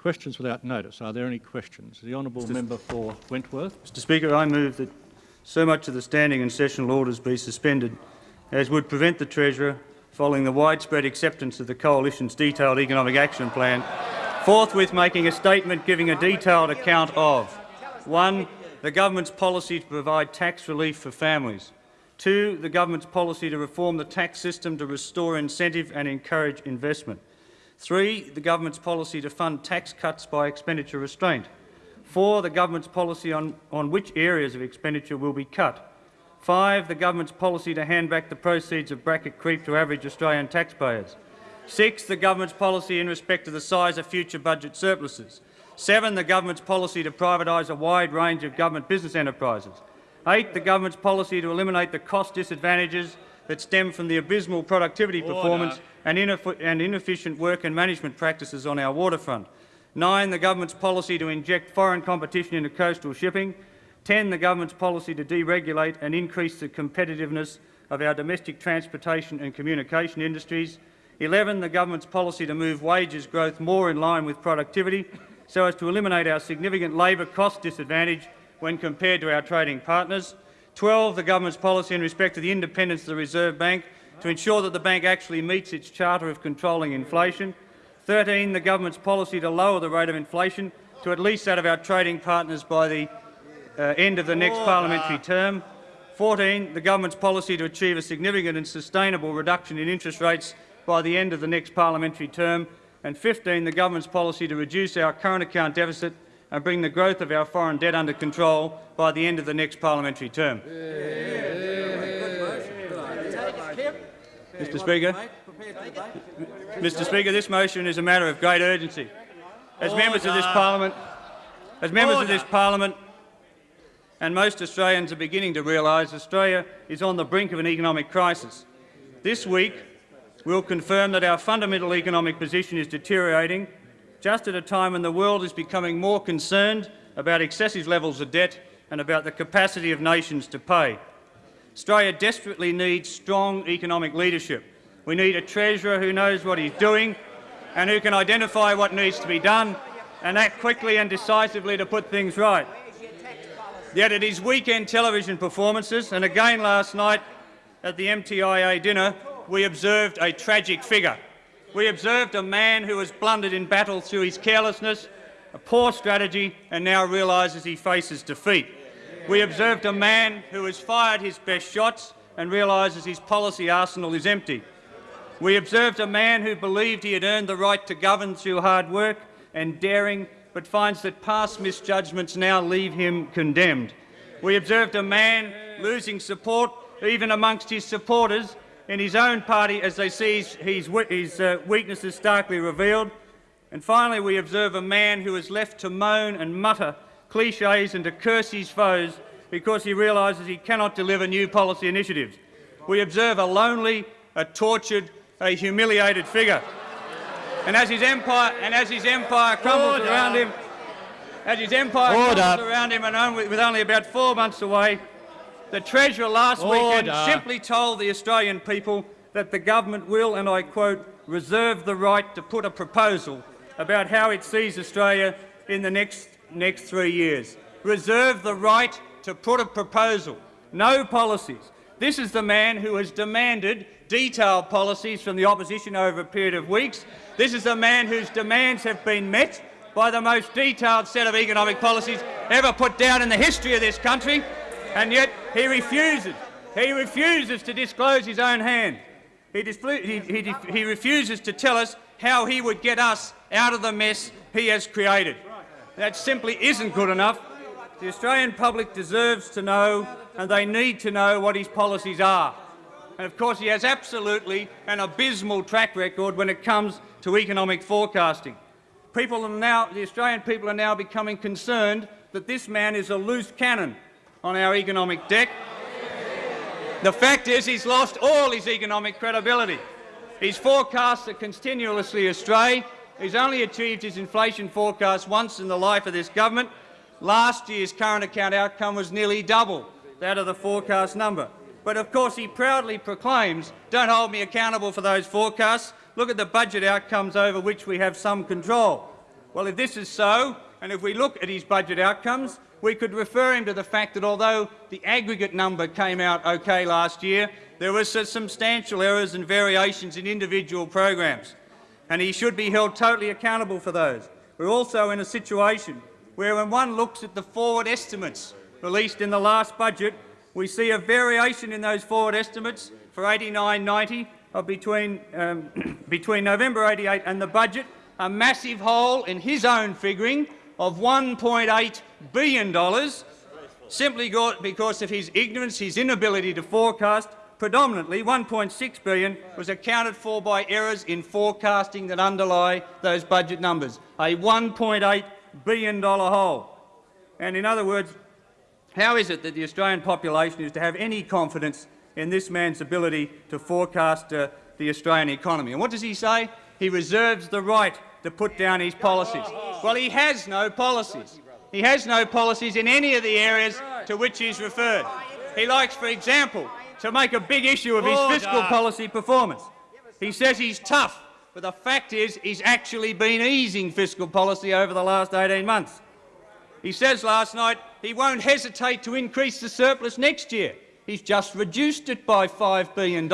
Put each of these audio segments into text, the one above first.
Questions without notice. Are there any questions? The honourable Mr. member for Wentworth. Mr Speaker, I move that so much of the standing and sessional orders be suspended as would prevent the Treasurer, following the widespread acceptance of the Coalition's detailed economic action plan, forthwith making a statement giving a detailed account of 1. The government's policy to provide tax relief for families. 2. The government's policy to reform the tax system to restore incentive and encourage investment. Three, the government's policy to fund tax cuts by expenditure restraint. Four, the government's policy on, on which areas of expenditure will be cut. Five, the government's policy to hand back the proceeds of bracket creep to average Australian taxpayers. Six, the government's policy in respect to the size of future budget surpluses. Seven, the government's policy to privatise a wide range of government business enterprises. Eight, the government's policy to eliminate the cost disadvantages that stem from the abysmal productivity Order. performance and, and inefficient work and management practices on our waterfront. Nine, the government's policy to inject foreign competition into coastal shipping. Ten, the government's policy to deregulate and increase the competitiveness of our domestic transportation and communication industries. 11, the government's policy to move wages growth more in line with productivity so as to eliminate our significant labour cost disadvantage when compared to our trading partners. 12, the government's policy in respect to the independence of the Reserve Bank to ensure that the bank actually meets its charter of controlling inflation. 13, the government's policy to lower the rate of inflation to at least that of our trading partners by the uh, end of the next parliamentary term. 14, the government's policy to achieve a significant and sustainable reduction in interest rates by the end of the next parliamentary term. And 15, the government's policy to reduce our current account deficit and bring the growth of our foreign debt under control by the end of the next parliamentary term. Mr Speaker, Mr Speaker, this motion is a matter of great urgency. As members of this parliament, as members of this parliament, and most Australians are beginning to realise Australia is on the brink of an economic crisis. This week we will confirm that our fundamental economic position is deteriorating just at a time when the world is becoming more concerned about excessive levels of debt and about the capacity of nations to pay. Australia desperately needs strong economic leadership. We need a Treasurer who knows what he's doing and who can identify what needs to be done and act quickly and decisively to put things right. Yet at his weekend television performances, and again last night at the MTIA dinner, we observed a tragic figure. We observed a man who has blundered in battle through his carelessness, a poor strategy, and now realises he faces defeat. We observed a man who has fired his best shots and realises his policy arsenal is empty. We observed a man who believed he had earned the right to govern through hard work and daring, but finds that past misjudgments now leave him condemned. We observed a man losing support even amongst his supporters in his own party as they see his, his, uh, weaknesses starkly revealed. And finally, we observe a man who is left to moan and mutter cliches and to curse his foes because he realises he cannot deliver new policy initiatives. We observe a lonely, a tortured, a humiliated figure. And as his empire, and as his empire crumbles Order. around him, as his empire Order. crumbles around him and only, with only about four months away, the Treasurer last Order. weekend simply told the Australian people that the government will, and I quote, reserve the right to put a proposal about how it sees Australia in the next next three years. Reserve the right to put a proposal, no policies. This is the man who has demanded detailed policies from the opposition over a period of weeks. This is the man whose demands have been met by the most detailed set of economic policies ever put down in the history of this country, and yet he refuses. He refuses to disclose his own hand. He, he, he, he refuses to tell us how he would get us out of the mess he has created. That simply isn't good enough. The Australian public deserves to know, and they need to know, what his policies are. And of course, he has absolutely an abysmal track record when it comes to economic forecasting. People now, the Australian people are now becoming concerned that this man is a loose cannon on our economic deck. The fact is he's lost all his economic credibility. His forecasts are continuously astray He's only achieved his inflation forecast once in the life of this government. Last year's current account outcome was nearly double that of the forecast number. But of course he proudly proclaims, don't hold me accountable for those forecasts. Look at the budget outcomes over which we have some control. Well, if this is so, and if we look at his budget outcomes, we could refer him to the fact that although the aggregate number came out OK last year, there were substantial errors and variations in individual programs, and he should be held totally accountable for those. We're also in a situation where when one looks at the forward estimates released in the last budget, we see a variation in those forward estimates for 89-90 of between, um, between November 88 and the budget, a massive hole in his own figuring of $1.8 billion, simply because of his ignorance, his inability to forecast. Predominantly, 1.6 billion was accounted for by errors in forecasting that underlie those budget numbers, a $1.8 billion hole. And in other words, how is it that the Australian population is to have any confidence in this man's ability to forecast uh, the Australian economy? And what does he say? He reserves the right to put down his policies. Well, he has no policies. He has no policies in any of the areas to which he's referred. He likes, for example, to make a big issue of his fiscal policy performance. He says he's tough, but the fact is he's actually been easing fiscal policy over the last 18 months. He says last night he won't hesitate to increase the surplus next year. He's just reduced it by $5 billion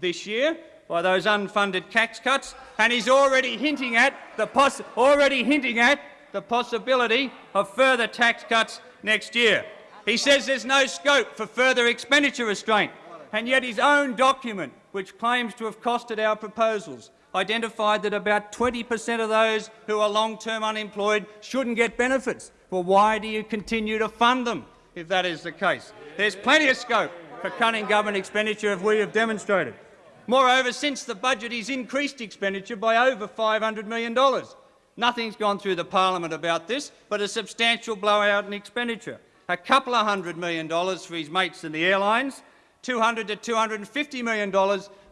this year by those unfunded tax cuts, and he's already hinting at the already hinting at the possibility of further tax cuts next year. He says there's no scope for further expenditure restraint, and yet his own document, which claims to have costed our proposals, identified that about 20 per cent of those who are long-term unemployed shouldn't get benefits. Well, why do you continue to fund them if that is the case? There's plenty of scope for cutting government expenditure, as we have demonstrated. Moreover, since the budget, he's increased expenditure by over $500 million. Nothing's gone through the parliament about this, but a substantial blowout in expenditure. A couple of hundred million dollars for his mates in the airlines, 200 to $250 million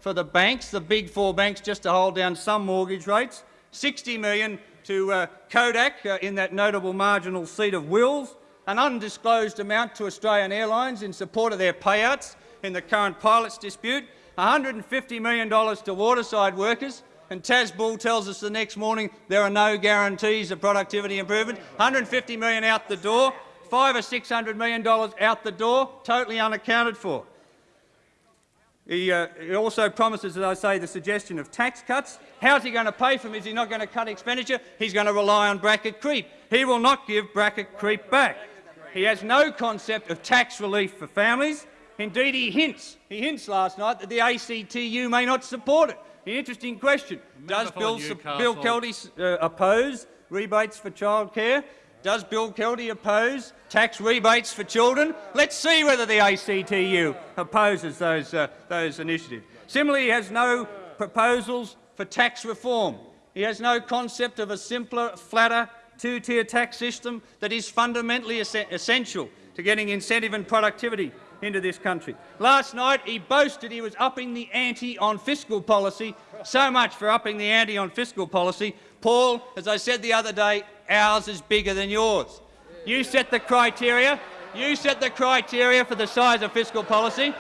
for the banks, the big four banks, just to hold down some mortgage rates, 60 million to uh, Kodak uh, in that notable marginal seat of Wills, an undisclosed amount to Australian Airlines in support of their payouts in the current pilots dispute, $150 million to waterside workers, and Tas Bull tells us the next morning there are no guarantees of productivity improvement. 150 million out the door, five or $600 million out the door, totally unaccounted for. He, uh, he, also promises, as I say, the suggestion of tax cuts. How's he going to pay for them? Is he not going to cut expenditure? He's going to rely on bracket creep. He will not give bracket creep back. He has no concept of tax relief for families. Indeed, he hints, he hints last night that the ACTU may not support it. An interesting question. Does Bill, Bill Kelty uh, oppose rebates for childcare? Does Bill Kelty oppose tax rebates for children? Let's see whether the ACTU opposes those, uh, those initiatives. Similarly, he has no proposals for tax reform. He has no concept of a simpler, flatter, two-tier tax system that is fundamentally es essential to getting incentive and productivity into this country. Last night he boasted he was upping the ante on fiscal policy, so much for upping the ante on fiscal policy. Paul, as I said the other day, ours is bigger than yours. You set the criteria. You set the criteria for the size of fiscal policy.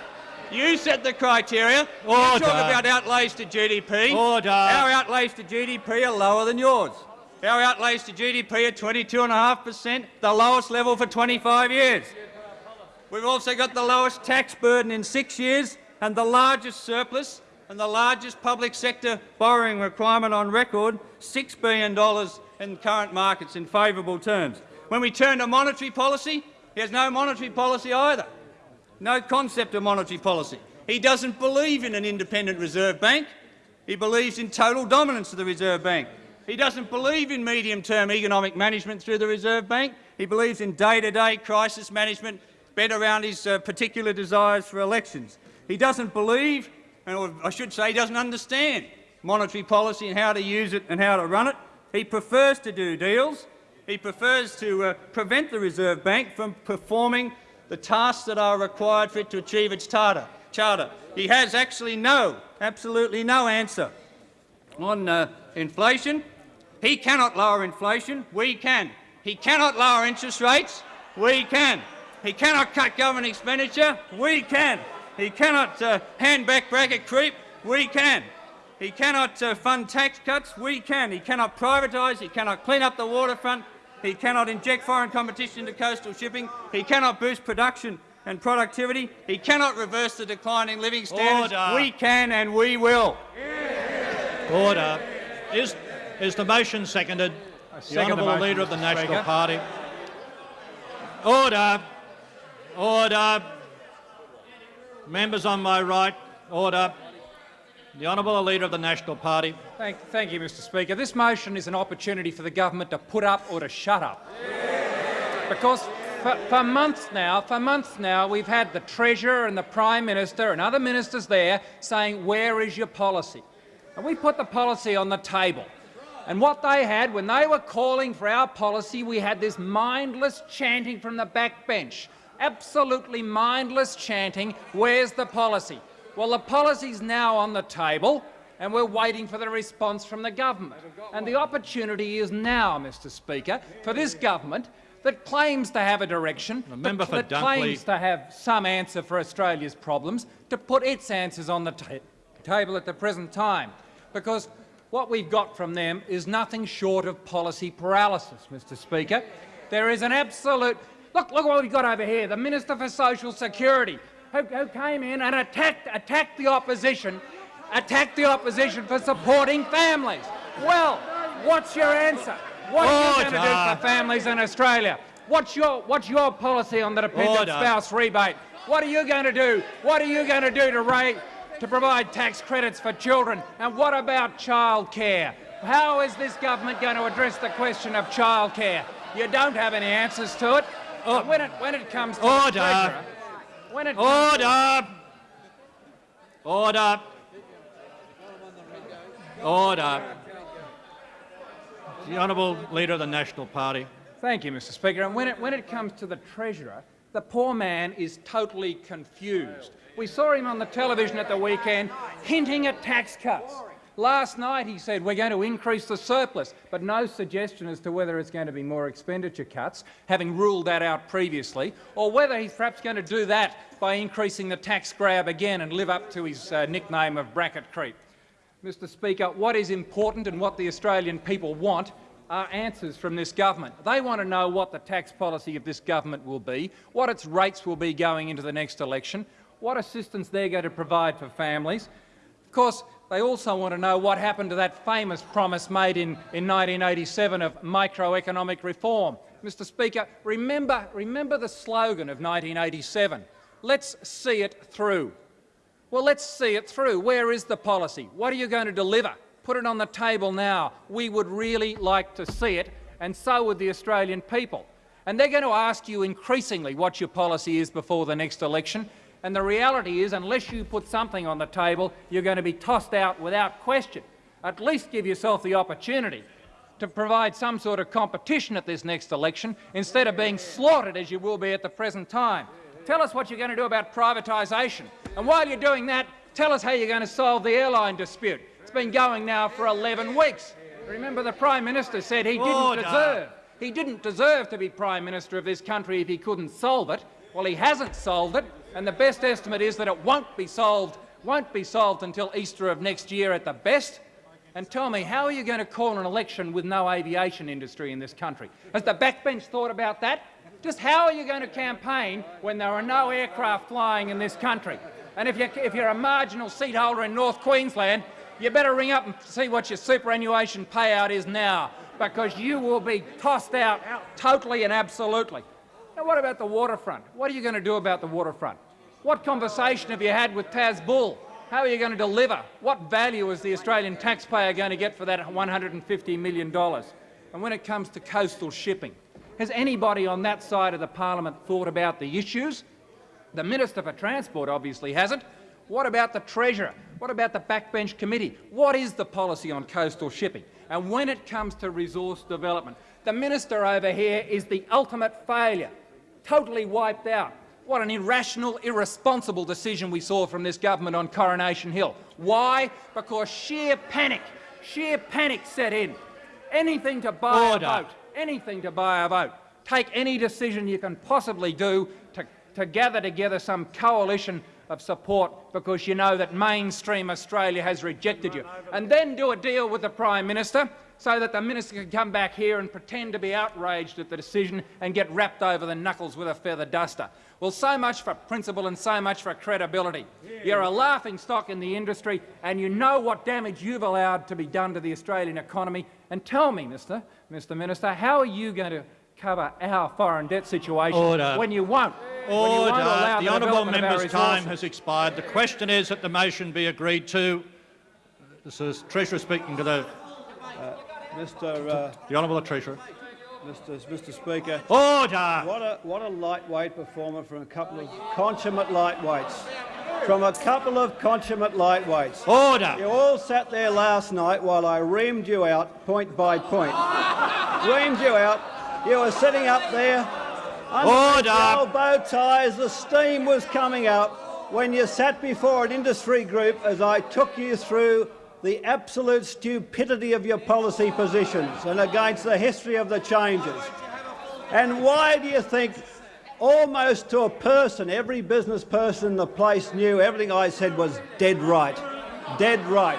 You set the criteria. Order. You talk about outlays to GDP. Order. Our outlays to GDP are lower than yours. Our outlays to GDP are 22.5 per cent, the lowest level for 25 years. We've also got the lowest tax burden in six years and the largest surplus and the largest public sector borrowing requirement on record, $6 billion in current markets in favourable terms. When we turn to monetary policy, he has no monetary policy either, no concept of monetary policy. He doesn't believe in an independent Reserve Bank. He believes in total dominance of the Reserve Bank. He doesn't believe in medium-term economic management through the Reserve Bank. He believes in day-to-day -day crisis management bent around his uh, particular desires for elections. He doesn't believe, and I should say he doesn't understand monetary policy and how to use it and how to run it. He prefers to do deals. He prefers to uh, prevent the Reserve Bank from performing the tasks that are required for it to achieve its charter. charter. He has actually no, absolutely no answer on uh, inflation. He cannot lower inflation. We can. He cannot lower interest rates. We can. He cannot cut government expenditure. We can. He cannot uh, hand back bracket creep. We can. He cannot uh, fund tax cuts. We can. He cannot privatise. He cannot clean up the waterfront. He cannot inject foreign competition into coastal shipping. He cannot boost production and productivity. He cannot reverse the declining living standards. Order. We can and we will. Order. Is, is the motion seconded? The second the Honourable motion, Leader of the National Speaker. Party. Order. Order. Members on my right. Order. The Honourable Leader of the National Party. Thank, thank you, Mr Speaker. This motion is an opportunity for the government to put up or to shut up. Because for, for months now, for months now, we've had the Treasurer and the Prime Minister and other ministers there saying, where is your policy? And we put the policy on the table. And what they had, when they were calling for our policy, we had this mindless chanting from the backbench. Absolutely mindless chanting, where's the policy? Well, the policy's now on the table and we're waiting for the response from the government. And the opportunity is now, Mr Speaker, for this government that claims to have a direction, The member that, for that Dunkley. claims to have some answer for Australia's problems, to put its answers on the ta- table at the present time. Because what we've got from them is nothing short of policy paralysis, Mr Speaker. There is an absolute... Look, look what we've got over here, the Minister for Social Security, who, who came in and attacked, attacked the opposition, attacked the opposition for supporting families. Well, what's your answer? What are you going to do for families in Australia? What's your, what's your policy on the dependent Order. spouse rebate? What are you going to do? What are you going to do to, ra- to provide tax credits for children? And what about childcare? How is this government going to address the question of childcare? You don't have any answers to it. Oh. And when it when it comes to Order. Treasurer, when it comes to- Order! Order! Order! The Honourable Leader of the National Party. Thank you, Mr Speaker. And when it, when it comes to the Treasurer, the poor man is totally confused. We saw him on the television at the weekend hinting at tax cuts. Last night he said we're going to increase the surplus, but no suggestion as to whether it's going to be more expenditure cuts, having ruled that out previously, or whether he's perhaps going to do that by increasing the tax grab again and live up to his uh, nickname of bracket creep. Mr Speaker, what is important and what the Australian people want are answers from this government. They want to know what the tax policy of this government will be, what its rates will be going into the next election, what assistance they're going to provide for families. Of course, they also want to know what happened to that famous promise made in, in 1987 of microeconomic reform. Mr Speaker, remember, remember the slogan of 1987, let's see it through. Well, let's see it through. Where is the policy? What are you going to deliver? Put it on the table now. We would really like to see it, and so would the Australian people. And they're going to ask you increasingly what your policy is before the next election. And the reality is, unless you put something on the table, you're going to be tossed out without question. At least give yourself the opportunity to provide some sort of competition at this next election instead of being slaughtered as you will be at the present time. Tell us what you're going to do about privatisation. And while you're doing that, tell us how you're going to solve the airline dispute. It's been going now for 11 weeks. Remember the Prime Minister said he didn't deserve he didn't deserve to be Prime Minister of this country if he couldn't solve it. Well, he hasn't solved it, and the best estimate is that it won't be solved, won't be solved until Easter of next year at the best. And tell me, how are you going to call an election with no aviation industry in this country? Has the backbench thought about that? Just how are you going to campaign when there are no aircraft flying in this country? And if you're, if you're a marginal seat holder in North Queensland, you better ring up and see what your superannuation payout is now, because you will be tossed out totally and absolutely. Now, what about the waterfront? What are you going to do about the waterfront? What conversation have you had with Tas Bull? How are you going to deliver? What value is the Australian taxpayer going to get for that $150 million? And when it comes to coastal shipping, has anybody on that side of the parliament thought about the issues? The Minister for Transport obviously hasn't. What about the Treasurer? What about the backbench committee? What is the policy on coastal shipping? And when it comes to resource development, the minister over here is the ultimate failure, totally wiped out. What an irrational, irresponsible decision we saw from this government on Coronation Hill. Why? Because sheer panic, sheer panic set in. Anything to buy Order. a vote, anything to buy a vote. Take any decision you can possibly do to, to gather together some coalition of support because you know that mainstream Australia has rejected you. And then do a deal with the Prime Minister so that the minister can come back here and pretend to be outraged at the decision and get wrapped over the knuckles with a feather duster. Well, so much for principle and so much for credibility. You're a laughing stock in the industry and you know what damage you've allowed to be done to the Australian economy. And tell me, Mr Mr Minister, how are you going to cover our foreign debt situation Order. when you won't? When you Order. won't allow the the honourable development of our member's time has expired. The question is that the motion be agreed to. This is Treasurer speaking to the, Mr. Uh, the honourable Treasurer. Mr. Mr. Speaker, Order. what a what a lightweight performer from a couple of consummate lightweights. From a couple of consummate lightweights. Order! You all sat there last night while I reamed you out point by point. reamed you out. You were sitting up there. Order. old bow ties. The steam was coming out when you sat before an industry group as I took you through the absolute stupidity of your policy positions and against the history of the changes. And why do you think, almost to a person, every business person in the place knew everything I said was dead right? Dead right.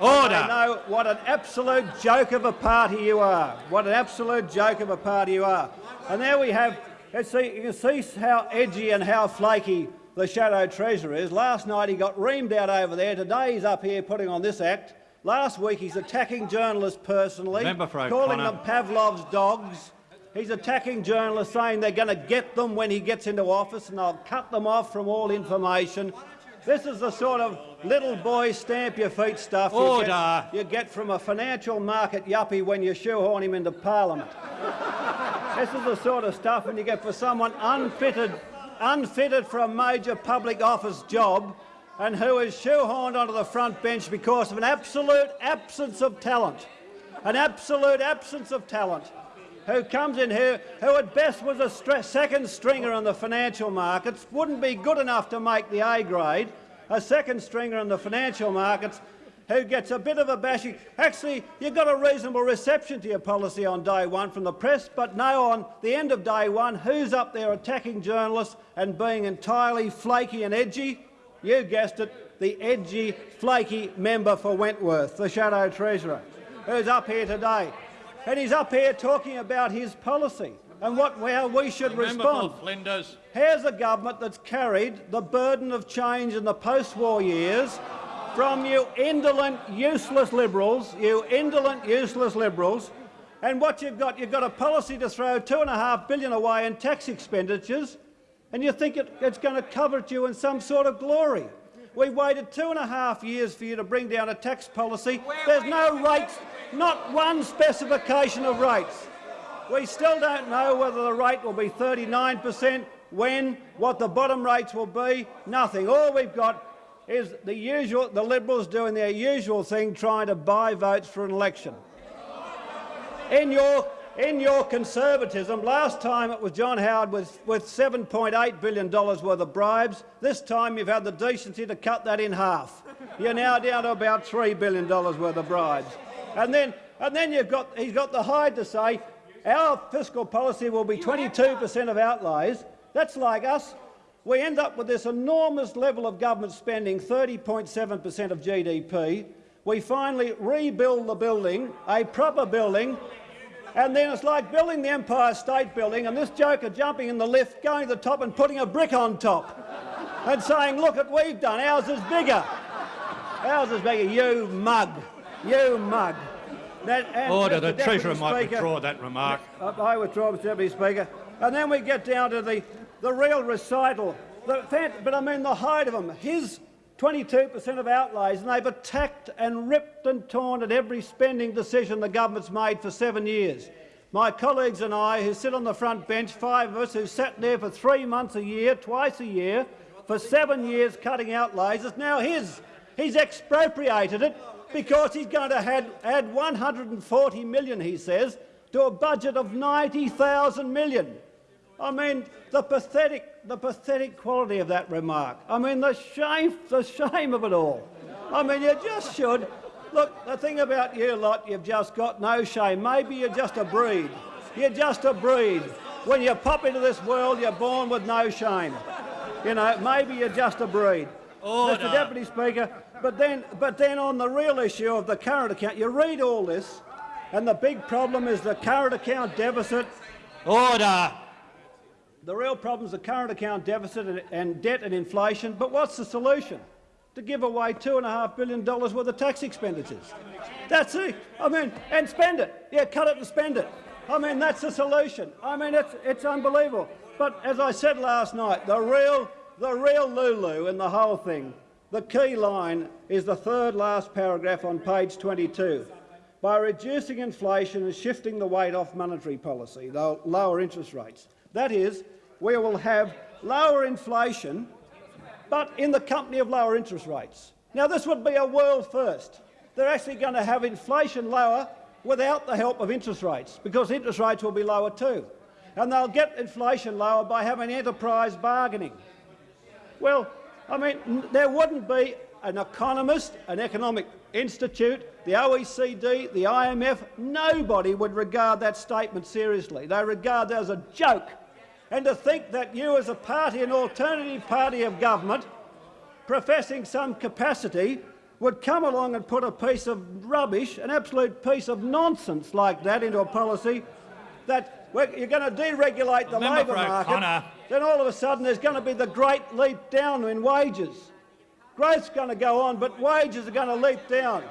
Order. They know what an absolute joke of a party you are. What an absolute joke of a party you are. And there we have, let's see, you can see how edgy and how flaky the Shadow Treasurer is. Last night he got reamed out over there. Today he's up here putting on this act. Last week he's attacking journalists personally, calling them Pavlov's dogs. He's attacking journalists, saying they're going to get them when he gets into office and they'll cut them off from all information. This is the sort of little boy stamp your feet stuff you get, you get from a financial market yuppie when you shoehorn him into parliament. this is the sort of stuff when you get for someone unfitted, unfitted for a major public office job and who is shoehorned onto the front bench because of an absolute absence of talent. An absolute absence of talent who comes in here, who at best was a second stringer in the financial markets, wouldn't be good enough to make the A grade, a second stringer in the financial markets, who gets a bit of a bashing. Actually, you got a reasonable reception to your policy on day one from the press, but no, on the end of day one, who's up there attacking journalists and being entirely flaky and edgy? You guessed it, the edgy, flaky member for Wentworth, the Shadow Treasurer, who's up here today. And he's up here talking about his policy and what, how we should respond. Flinders. Here's a government that's carried the burden of change in the post-war years from you indolent, useless Liberals, you indolent, useless Liberals, and what you've got, you've got a policy to throw two and a half billion away in tax expenditures, and you think it, it's going to covet you in some sort of glory. We waited two and a half years for you to bring down a tax policy. There's no rates, not one specification of rates. We still don't know whether the rate will be 39 per cent, when, what the bottom rates will be, nothing. All we've got is the usual, the Liberals doing their usual thing, trying to buy votes for an election. In your, in your conservatism, last time it was John Howard with, with $7.8 billion worth of bribes. This time you've had the decency to cut that in half. You're now down to about $3 billion worth of bribes. And then, and then you've got, he's got the hide to say our fiscal policy will be 22 per cent of outlays. That's like us. We end up with this enormous level of government spending, 30.7 per cent of GDP. We finally rebuild the building, a proper building, and then it's like building the Empire State Building and this joker jumping in the lift, going to the top and putting a brick on top and saying, look what we've done, ours is bigger. Ours is bigger, you mug, you mug. That, Order. The Deputy Treasurer might withdraw that remark. I I withdraw, Mr Deputy Speaker. And then we get down to the, the real recital. The, but I mean the height of them. His 22% of outlays, and they've attacked and ripped and torn at every spending decision the government's made for seven years. My colleagues and I, who sit on the front bench, five of us who sat there for three months a year, twice a year, for seven years cutting outlays, it's now his. He's expropriated it because he's going to add, add 140 million, he says, to a budget of 90,000 million. I mean, the pathetic, the pathetic quality of that remark. I mean, the shame, the shame of it all. I mean, you just should. Look, the thing about you lot, you've just got no shame. Maybe you're just a breed. You're just a breed. When you pop into this world, you're born with no shame. You know, maybe you're just a breed. Order. Mr Deputy Speaker, but then, but then on the real issue of the current account, you read all this, and the big problem is the current account deficit. Order. The real problem is the current account deficit and, debt and inflation. But what's the solution? To give away $2.5 billion worth of tax expenditures. That's it. I mean, and spend it. Yeah, cut it and spend it. I mean, that's the solution. I mean, it's, it's unbelievable. But as I said last night, the real, the real Lulu in the whole thing, the key line is the third last paragraph on page 22. By reducing inflation and shifting the weight off monetary policy, they'll lower interest rates. That is, we will have lower inflation, but in the company of lower interest rates. Now, this would be a world first. They're actually going to have inflation lower without the help of interest rates, because interest rates will be lower too. And they'll get inflation lower by having enterprise bargaining. Well, I mean, there wouldn't be an economist, an economic institute, the OECD, the IMF, nobody would regard that statement seriously. They regard that as a joke. And to think that you as a party, an alternative party of government, professing some capacity, would come along and put a piece of rubbish, an absolute piece of nonsense like that into a policy that you're going to deregulate the labour market, then all of a sudden there's going to be the great leap down in wages. Growth's going to go on, but wages are going to leap down.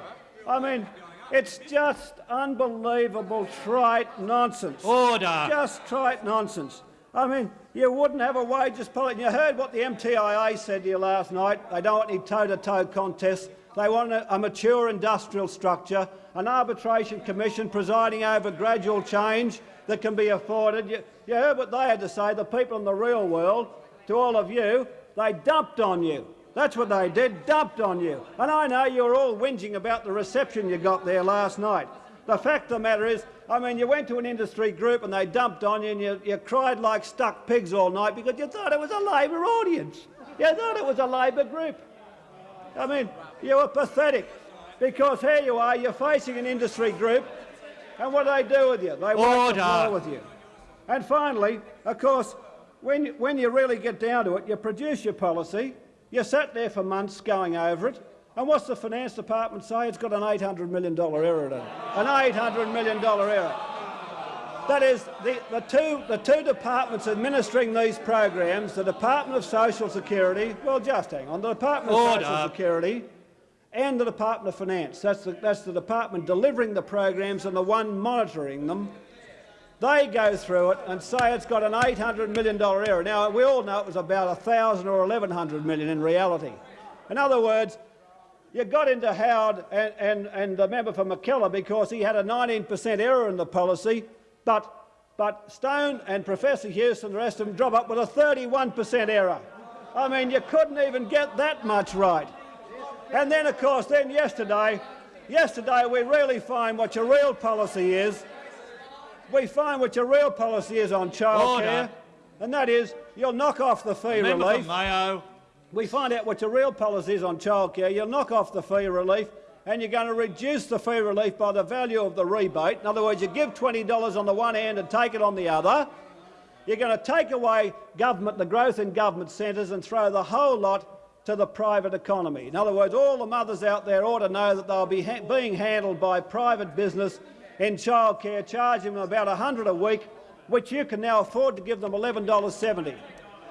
I mean, it's just unbelievable trite nonsense. Order. Just trite nonsense. I mean, you wouldn't have a wages policy. You heard what the MTIA said to you last night. They don't want any toe-to-toe contests. They want a, a mature industrial structure, an arbitration commission presiding over gradual change that can be afforded. You, you heard what they had to say, the people in the real world, to all of you. They dumped on you. That's what they did, dumped on you. And I know you're all whinging about the reception you got there last night. The fact of the matter is, I mean, you went to an industry group and they dumped on you and you, you cried like stuck pigs all night because you thought it was a Labor audience. You thought it was a Labor group. I mean, you were pathetic because here you are, you're facing an industry group and what do they do with you? They wipe the with you. And finally, of course, when, when you really get down to it, you produce your policy, you sat there for months going over it, and what's the finance department say? It's got an $800 million error in it. An $800 million error. That is, the, the, two, the two departments administering these programs, the Department of Social Security, well, just hang on, the Department of Social Security and the Department of Finance, that's the, that's the department delivering the programs and the one monitoring them, they go through it and say it's got an $800 million error. Now, we all know it was about 1,000 or 1,100 million in reality. In other words, you got into Howard and, and, and the member for Mackellar because he had a 19% error in the policy, but, but Stone and Professor Hughes and the rest of them drop up with a 31% error. I mean, you couldn't even get that much right. And then, of course, then yesterday, yesterday we really find what your real policy is. We find what your real policy is on childcare, and that is you'll knock off the fee Member relief. Mayo. We find out what your real policy is on childcare. You'll knock off the fee relief, and you're going to reduce the fee relief by the value of the rebate. In other words, you give $20 on the one hand and take it on the other. You're going to take away government, the growth in government centres, and throw the whole lot to the private economy. In other words, all the mothers out there ought to know that they'll be ha being handled by private business in childcare, charging them about 100 a week, which you can now afford to give them $11.70.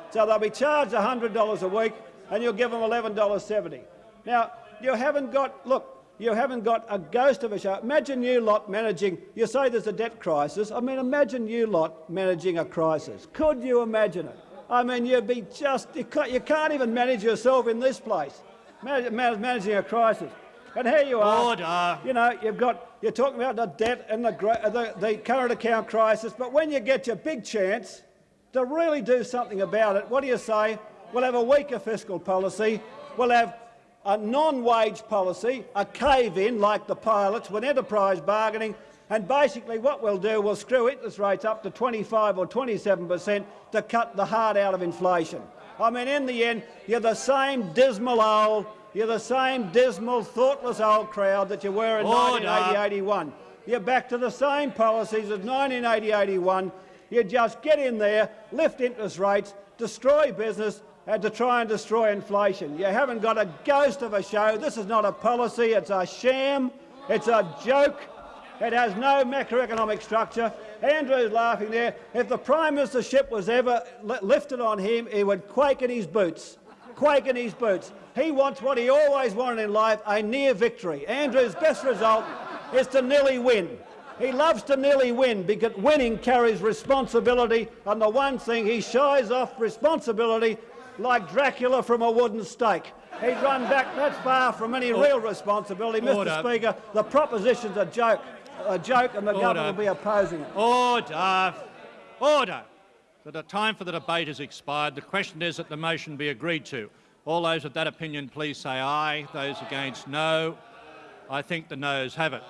So they'll be charged $100 a week, and you'll give them $11.70. Now, you haven't got, look, you haven't got a ghost of a show. Imagine you lot managing, you say there's a debt crisis. I mean, imagine you lot managing a crisis. Could you imagine it? I mean, you'd be just, you can't, you can't even manage yourself in this place, managing a crisis. And here you are. Order. You know, you've got, you're talking about the debt and the, the, the current account crisis, but when you get your big chance to really do something about it, what do you say? We'll have a weaker fiscal policy, we'll have a non-wage policy, a cave-in like the pilots with enterprise bargaining, and basically what we'll do, we'll screw interest rates up to 25 or 27 per cent to cut the heart out of inflation. I mean, in the end, you're the same dismal old, you're the same dismal, thoughtless old crowd that you were in Order. 1980-81. You're back to the same policies as 1980-81. You just get in there, lift interest rates, destroy business, uh, to try and destroy inflation. You haven't got a ghost of a show. This is not a policy. It's a sham. It's a joke. It has no macroeconomic structure. Andrew's laughing there. If the Prime Ministership was ever lifted on him, he would quake in his boots. Quake in his boots. He wants what he always wanted in life, a near victory. Andrew's best result is to nearly win. He loves to nearly win because winning carries responsibility, and the one thing he shies off responsibility like Dracula from a wooden stake. He'd run back that far from any oh. real responsibility. Order. Mr Speaker, the proposition's a joke, a joke, and the Order. government will be opposing it. Order! Order! The time for the debate has expired. The question is that the motion be agreed to. All those of that opinion please say aye. Those against no. I think the noes have it.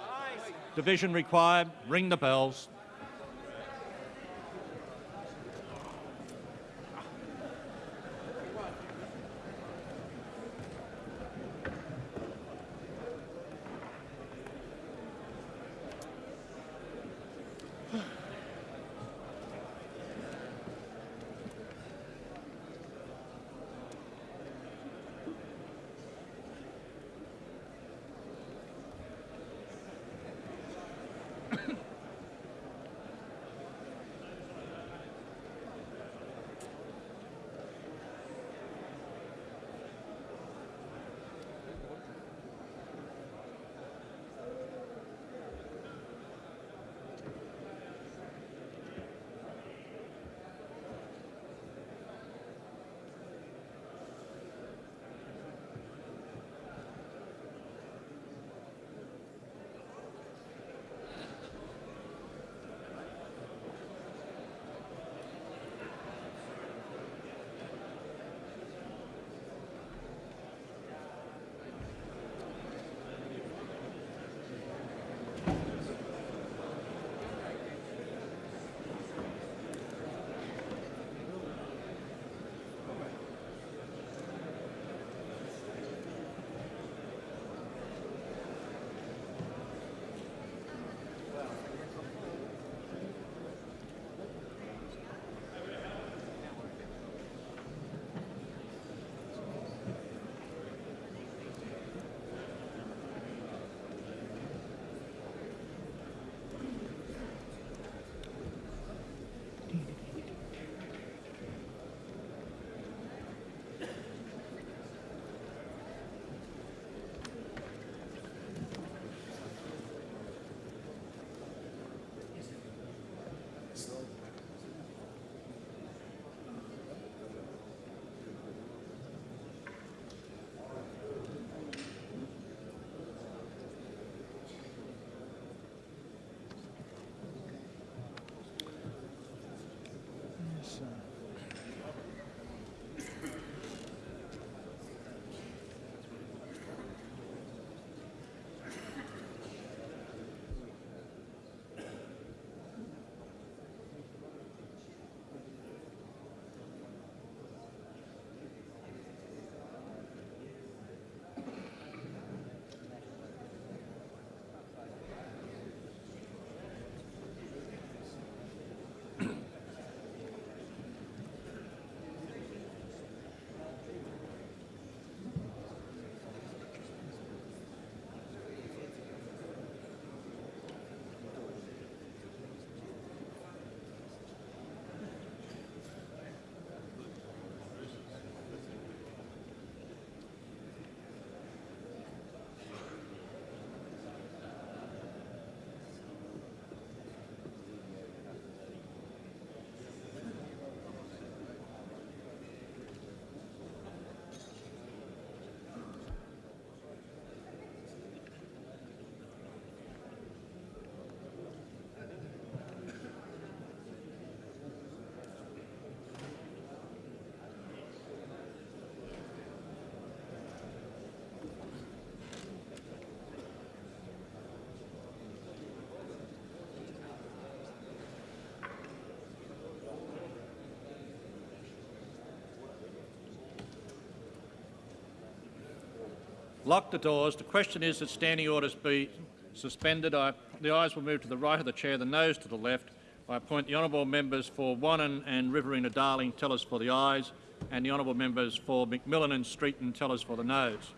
Division required. Ring the bells. Lock the doors. The question is that standing orders be suspended. I, the ayes will move to the right of the chair, the noes to the left. I appoint the honourable members for Wannon and Riverina Darling. Tell us for the ayes, and the honourable members for McMillan and Streeton tell us for the noes.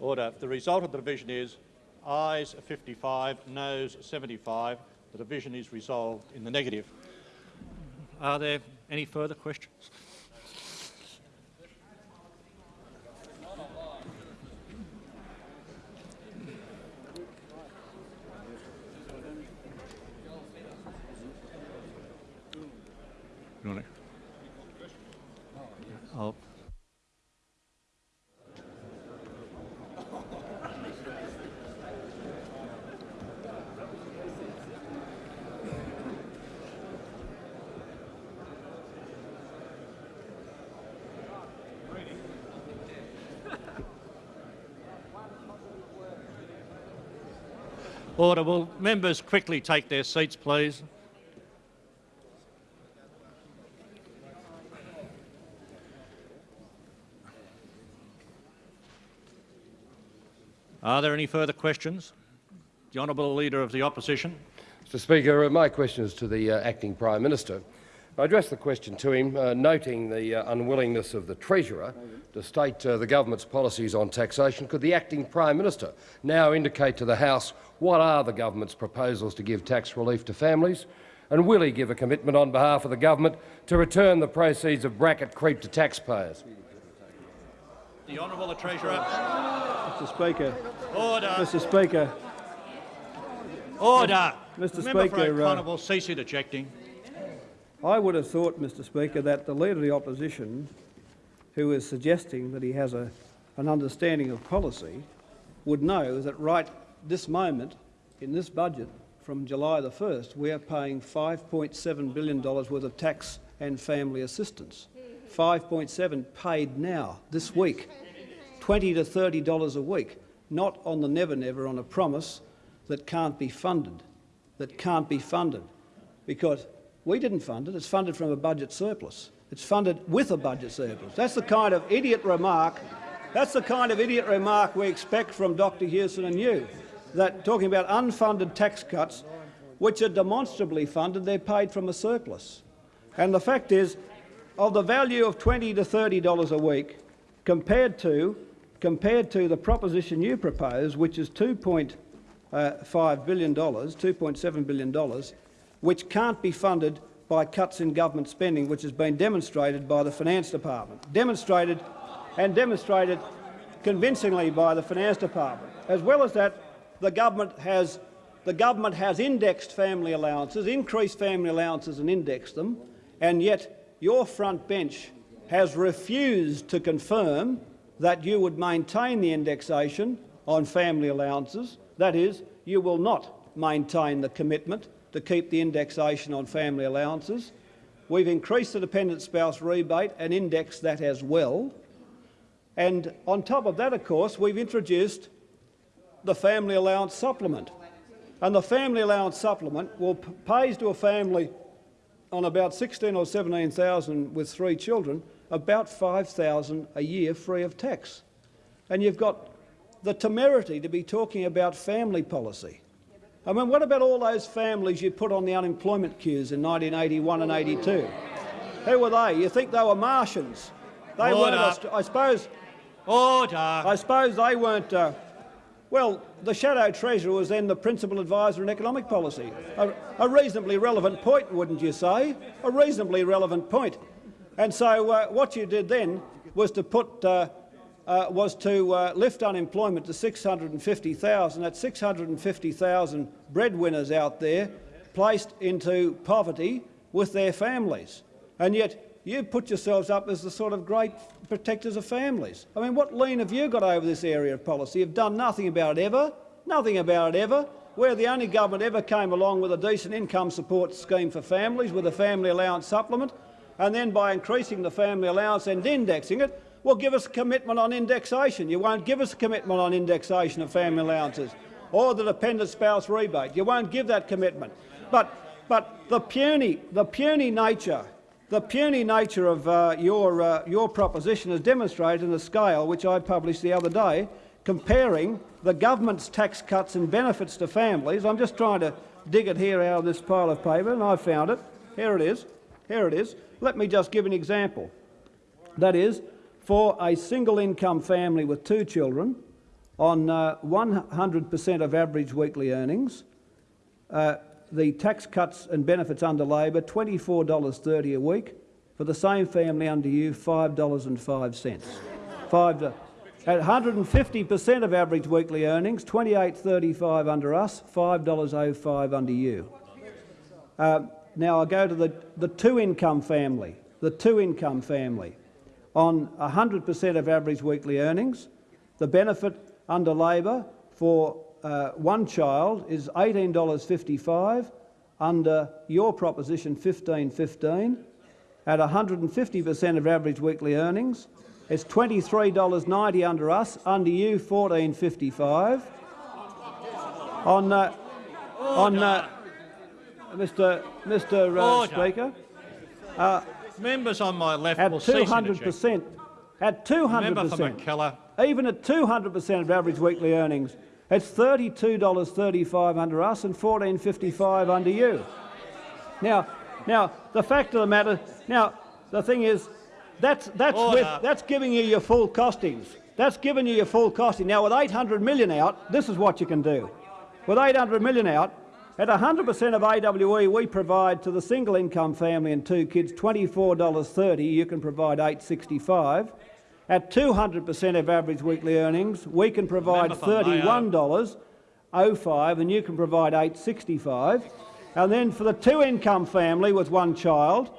Order. The result of the division is ayes 55, noes 75. The division is resolved in the negative. Are there any further questions? You want to- Oh. Order. Will members quickly take their seats, please? Are there any further questions? The Honourable Leader of the Opposition. Mr Speaker, uh, my question is to the uh, Acting Prime Minister. I addressed the question to him, uh, noting the uh, unwillingness of the Treasurer to state uh, the government's policies on taxation. Could the Acting Prime Minister now indicate to the House what are the government's proposals to give tax relief to families And will he give a commitment on behalf of the government to return the proceeds of bracket creep to taxpayers? The Honourable the Treasurer. Mr Speaker, Order. Mr Speaker, Order. Mr. The Member for Speaker, uh, O'Connor will cease interjecting. I would have thought, Mr Speaker, that the Leader of the Opposition, who is suggesting that he has a, an understanding of policy, would know that right this moment, in this budget, from July the 1st, we are paying $5.7 billion worth of tax and family assistance. 5.7 paid now, this week. 20 to $30 a week, not on the never never on a promise that can't be funded, that can't be funded. Because we didn't fund it, it's funded from a budget surplus. It's funded with a budget surplus. That's the kind of idiot remark, that's the kind of idiot remark we expect from Dr Hewson and you, that talking about unfunded tax cuts, which are demonstrably funded, they're paid from a surplus. And the fact is, of the value of 20 to $30 a week, compared to, compared to the proposition you propose, which is $2.5 uh, billion, $2.7 billion, which can't be funded by cuts in government spending, which has been demonstrated by the Finance Department, demonstrated and demonstrated convincingly by the Finance Department. As well as that, the government has, the government has indexed family allowances, increased family allowances and indexed them, and yet your front bench has refused to confirm that you would maintain the indexation on family allowances. That is, you will not maintain the commitment to keep the indexation on family allowances. We've increased the dependent spouse rebate and indexed that as well. And on top of that, of course, we've introduced the family allowance supplement. And the family allowance supplement will pays to a family on about 16 or 17,000 with three children about 5,000 a year free of tax. And you've got the temerity to be talking about family policy. I mean, what about all those families you put on the unemployment queues in 1981 and 82? Who were they? You think they were Martians? They Order. weren't. I suppose. Order. I suppose they weren't. Uh, well, the shadow treasurer was then the principal advisor in economic policy. A, a reasonably relevant point, wouldn't you say? A reasonably relevant point. And so, uh, what you did then was to put. Uh, uh, was to uh, lift unemployment to 650,000. That's 650,000 breadwinners out there placed into poverty with their families. And yet you put yourselves up as the sort of great protectors of families. I mean, what lean have you got over this area of policy? You've done nothing about it ever, nothing about it ever. We're the only government ever came along with a decent income support scheme for families with a family allowance supplement, and then by increasing the family allowance and indexing it, well, give us a commitment on indexation. You won't give us a commitment on indexation of family allowances or the dependent spouse rebate. You won't give that commitment. But, but the, puny, the puny nature the puny nature of uh, your, uh, your proposition is demonstrated in the scale which I published the other day, comparing the government's tax cuts and benefits to families. I'm just trying to dig it here out of this pile of paper, and I found it. Here it is. Here it is. Let me just give an example. That is, for a single income family with two children, on 100% of average weekly earnings, uh, the tax cuts and benefits under Labor, $24.30 a week. For the same family under you, $5.05. Five, at 150% of average weekly earnings, $28.35 under us, $5.05 under you. Uh, now I go to the, the two-income family. The two-income family. On 100% of average weekly earnings, the benefit under Labor for uh, one child is $18.55 under your proposition 15.15 at 150% of average weekly earnings. It's $23.90 under us, under you 14.55. On, uh, on uh, Mr. Mr. Uh. Speaker, Members on my left at will cease interjecting. 200%, at 200%, even at 200% of average weekly earnings, it's $32.35 under us and $14.55 under you. Now, now the fact of the matter, now the thing is, that's that's with, that's giving you your full costings. That's giving you your full costing. Now, with 800 million out, this is what you can do. With 800 million out, At 100% of AWE, we provide to the single income family and two kids $24.30. You can provide $8.65. At 200% of average weekly earnings, we can provide Member for Mayo. $31.05 and you can provide $8.65. And then for the two-income family with one child,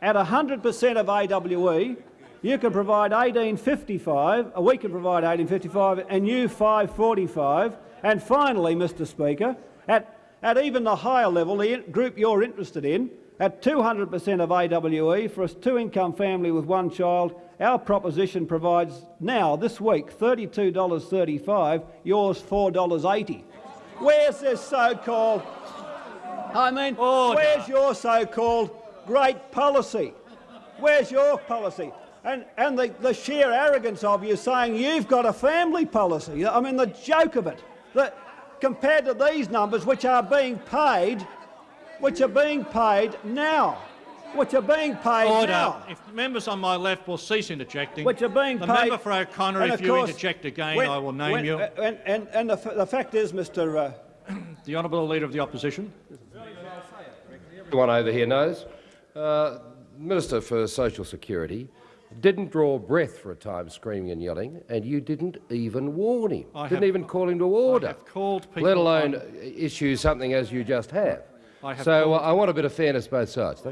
at 100% of AWE, you can provide 1855, uh, we can provide 1855, and you 545. And finally, Mr Speaker, at, at even the higher level, the group you're interested in, at 200% of AWE for a two-income family with one child, our proposition provides now, this week, $32.35, yours $4.80. Where's this so-called I mean, Order. where's your so-called great policy? Where's your policy? And, and the, the sheer arrogance of you saying you've got a family policy. I mean, the joke of it. That compared to these numbers, which are being paid, which are being paid now, which are being paid Order. now. If members on my left will cease interjecting. Which are being the paid. member for O'Connor, if of you course, interject again, when- I will name when- you. And, and, and the, f- the fact is, Mr. Uh, the honourable leader of the opposition. Everyone over here knows. Uh, Minister for Social Security didn't draw breath for a time screaming and yelling, and you didn't even warn him. I didn't have- even call him to order. have called people let alone on- issue something as you just have. I have so uh, I want a bit of fairness both sides.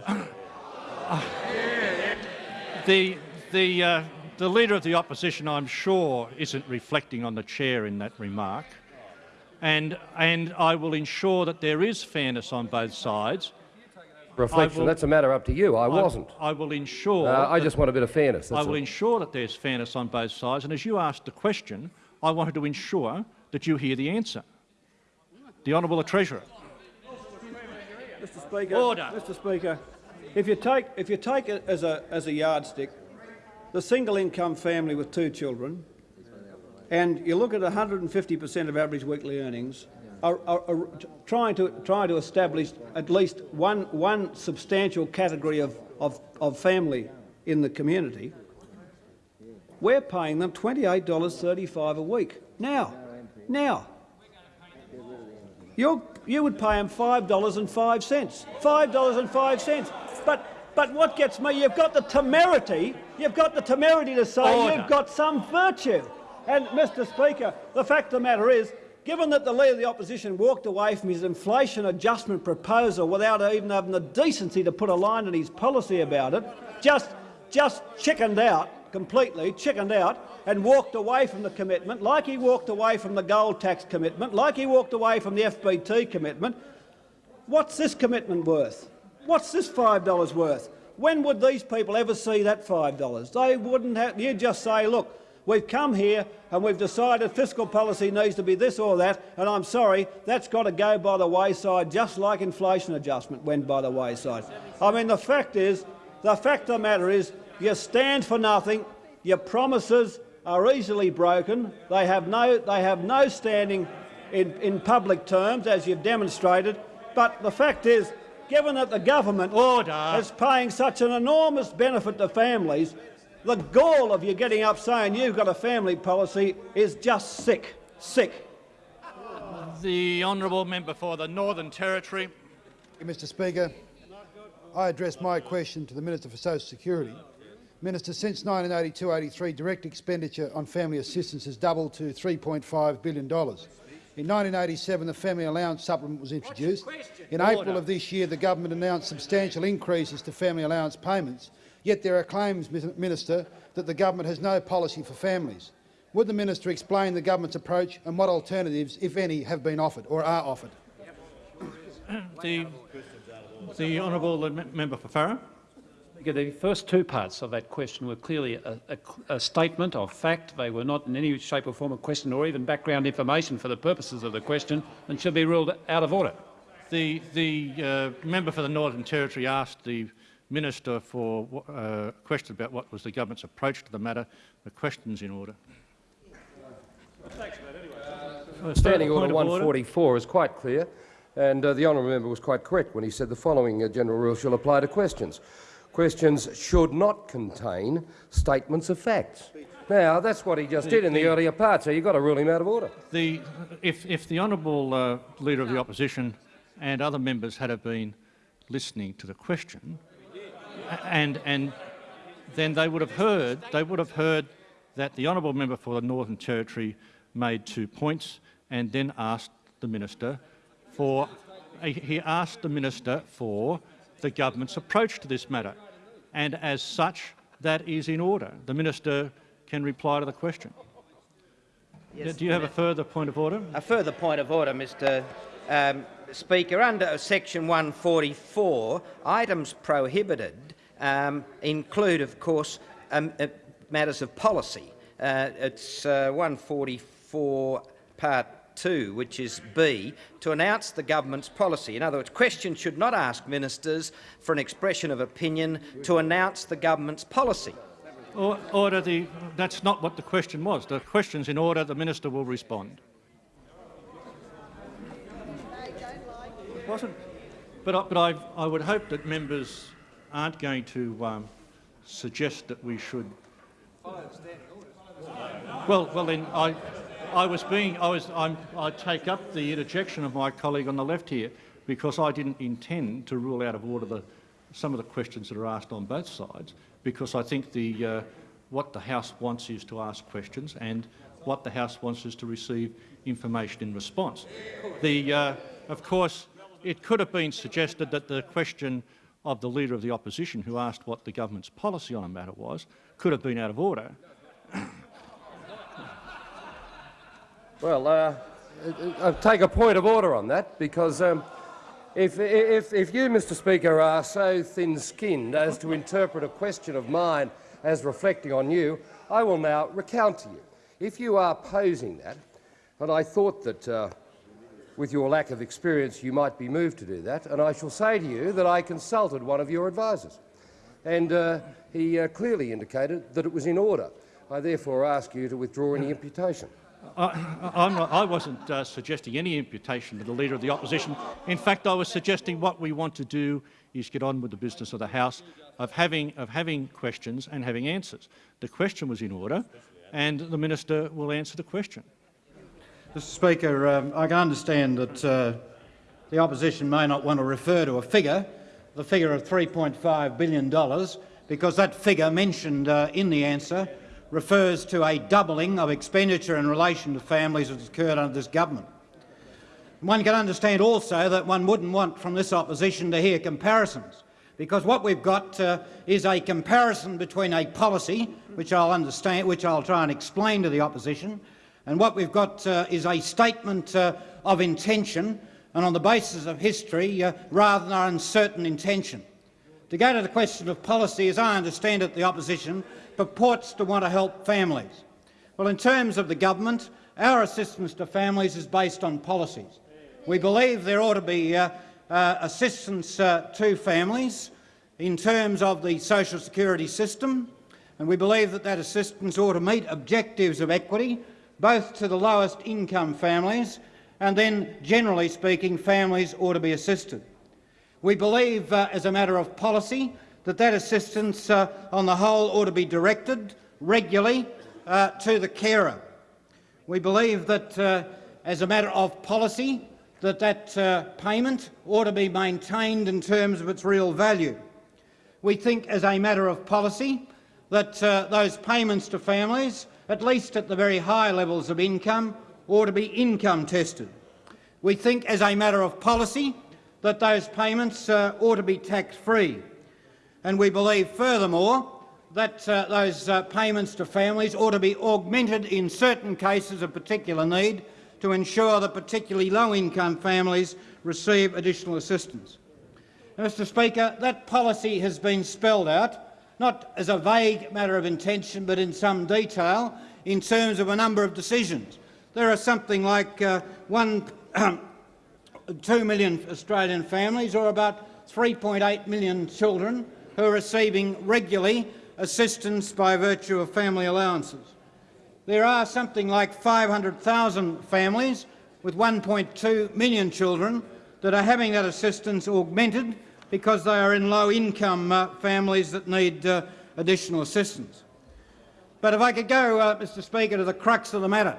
The, the, uh, the leader of the opposition, I'm sure, isn't reflecting on the chair in that remark. And, and I will ensure that there is fairness on both sides. Reflection, will- that's a matter up to you. I, I- wasn't. I will ensure. Uh, I just want a bit of fairness. I will all. ensure that there's fairness on both sides. And as you asked the question, I wanted to ensure that you hear the answer. The Honourable Treasurer. Mr. Speaker, Order. Mr. Speaker, if you take if you take it as a as a yardstick, the single income family with two children, and you look at 150% of average weekly earnings, are, are, are trying to trying to establish at least one one substantial category of, of, of family in the community. We're paying them $28.35 a week now. Now, you you would pay them five dollars and five cents. Five dollars and five cents. But but what gets me? You've got the temerity. You've got the temerity to say Order. you've got some virtue. And Mr. Speaker, the fact of the matter is, given that the leader of the opposition walked away from his inflation adjustment proposal without even having the decency to put a line in his policy about it, just just chickened out completely, chickened out, and walked away from the commitment, like he walked away from the gold tax commitment, like he walked away from the FBT commitment. What's this commitment worth? What's this $5 worth? When would these people ever see that $5? They wouldn't have. You just say, look, we've come here and we've decided fiscal policy needs to be this or that, and I'm sorry, that's got to go by the wayside, just like inflation adjustment went by the wayside. I mean, the fact is, the fact of the matter is, you stand for nothing. Your promises are easily broken. They have no, they have no standing in, in public terms, as you've demonstrated. But the fact is, given that the government Order. is paying such an enormous benefit to families, the gall of you getting up saying you've got a family policy is just sick. Sick. The honourable member for the Northern Territory. Mr Speaker, I address my question to the Minister for Social Security. Minister, since 1982-83, direct expenditure on family assistance has doubled to $3.5 billion. In 1987, the Family Allowance Supplement was introduced. In April of this year, the government announced substantial increases to family allowance payments, yet there are claims, Minister, that the government has no policy for families. Would the minister explain the government's approach and what alternatives, if any, have been offered or are offered? The, the honourable member for Farrer. Speaker, The first two parts of that question were clearly a, a- a statement of fact. They were not in any shape or form a question or even background information for the purposes of the question and should be ruled out of order. The, the uh, member for the Northern Territory asked the minister for uh, a question about what was the government's approach to the matter. The question's in order. Standing Order of 144 is quite clear, and uh, the honourable member was quite correct when he said the following uh, general rule shall apply to questions. Questions should not contain statements of facts. Now, that's what he just did in the earlier part, so you've got to rule him out of order. The, if, if the honourable uh, leader of the opposition and other members had have been listening to the question, and, and then they would have heard they would have heard that the honourable member for the Northern Territory made two points and then asked the minister for he asked the minister for the government's approach to this matter, and as such, that is in order. The minister can reply to the question. Yes, Do you have a further point of order? A further point of order, Mr um, Speaker. Under section 144, items prohibited um, include, of course, um, uh, matters of policy. Uh, it's uh, 144 part 2, which is B, to announce the government's policy. In other words, questions should not ask ministers for an expression of opinion to announce the government's policy. Or, order the, that's not what the question was. The question's in order. The minister will respond. It wasn't. But, I, but I, I would hope that members aren't going to um, suggest that we should. Well, well then I, I was being, I was, I'm, I take up the interjection of my colleague on the left here because I didn't intend to rule out of order the, some of the questions that are asked on both sides because I think the, uh, what the House wants is to ask questions and what the House wants is to receive information in response. The, uh, of course, it could have been suggested that the question of the Leader of the Opposition, who asked what the government's policy on a matter was, could have been out of order. Well, uh, I'll take a point of order on that because um, if, if, if you, Mr Speaker, are so thin-skinned as to interpret a question of mine as reflecting on you, I will now recount to you. If you are posing that, and I thought that uh, with your lack of experience you might be moved to do that, and I shall say to you that I consulted one of your advisers, and uh, he uh, clearly indicated that it was in order. I therefore ask you to withdraw any imputation. I, not, I wasn't uh, suggesting any imputation to the Leader of the Opposition. In fact, I was suggesting what we want to do is get on with the business of the House of having, of having questions and having answers. The question was in order, and the minister will answer the question. Mr Speaker, um, I can understand that uh, the opposition may not want to refer to a figure, the figure of $3.5 billion, because that figure mentioned uh, in the answer refers to a doubling of expenditure in relation to families that has occurred under this government. One can understand also that one wouldn't want from this opposition to hear comparisons, because what we've got uh, is a comparison between a policy, which I'll understand, which I'll try and explain to the opposition, and what we've got uh, is a statement uh, of intention, and on the basis of history, uh, rather than an uncertain intention. To go to the question of policy, as I understand it, the opposition purports to want to help families. Well, in terms of the government, our assistance to families is based on policies. We believe there ought to be uh, uh, assistance uh, to families in terms of the social security system, and we believe that that assistance ought to meet objectives of equity, both to the lowest income families and then, generally speaking, families ought to be assisted. We believe, uh, as a matter of policy, that that assistance uh, on the whole ought to be directed regularly uh, to the carer. We believe that uh, as a matter of policy that that uh, payment ought to be maintained in terms of its real value. We think as a matter of policy that uh, those payments to families, at least at the very high levels of income, ought to be income tested. We think as a matter of policy that those payments uh, ought to be tax-free. And we believe, furthermore, that uh, those uh, payments to families ought to be augmented in certain cases of particular need to ensure that particularly low-income families receive additional assistance. Mr Speaker, that policy has been spelled out, not as a vague matter of intention but in some detail, in terms of a number of decisions. There are something like uh, one, 2 million Australian families, or about 3.8 million children, who are receiving regularly assistance by virtue of family allowances. There are something like 500,000 families with 1.2 million children that are having that assistance augmented because they are in low-income uh, families that need uh, additional assistance. But if I could go, uh, Mr Speaker, to the crux of the matter,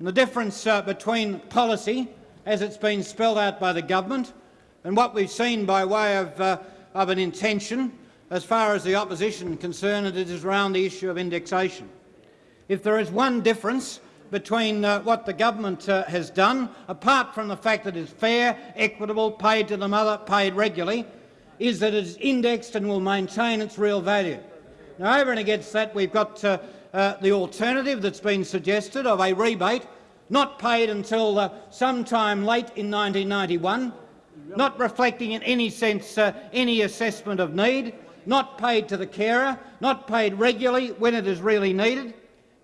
and the difference uh, between policy, as it's been spelled out by the government, And what we've seen by way of, uh, of an intention, as far as the opposition concerned, it is around the issue of indexation. If there is one difference between uh, what the government uh, has done, apart from the fact that it is fair, equitable, paid to the mother, paid regularly, is that it is indexed and will maintain its real value. Now, over and against that, we've got uh, uh, the alternative that's been suggested of a rebate not paid until uh, sometime late in 1991, not reflecting in any sense uh, any assessment of need, not paid to the carer, not paid regularly when it is really needed,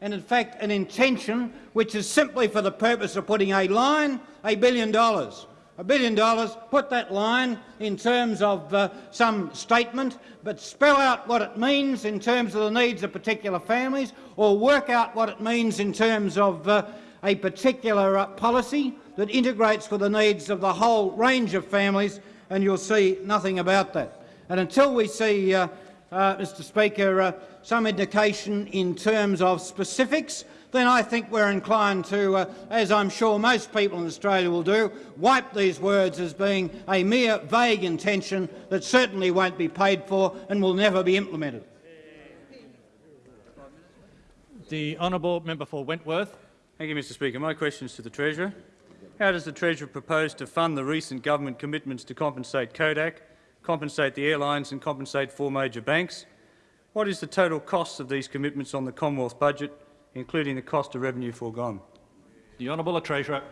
and in fact an intention which is simply for the purpose of putting a line, a billion dollars, a billion dollars, put that line in terms of uh, some statement, but spell out what it means in terms of the needs of particular families, or work out what it means in terms of uh, a particular uh, policy that integrates for the needs of the whole range of families, and you'll see nothing about that. And until we see, uh, uh, Mr Speaker, uh, some indication in terms of specifics, then I think we're inclined to, uh, as I'm sure most people in Australia will do, wipe these words as being a mere vague intention that certainly won't be paid for and will never be implemented. The honourable member for Wentworth. Thank you, Mr Speaker. My question is to the Treasurer. How does the Treasurer propose to fund the recent government commitments to compensate Kodak, compensate the airlines and compensate four major banks? What is the total cost of these commitments on the Commonwealth budget, including the cost of revenue foregone? The honourable Treasurer.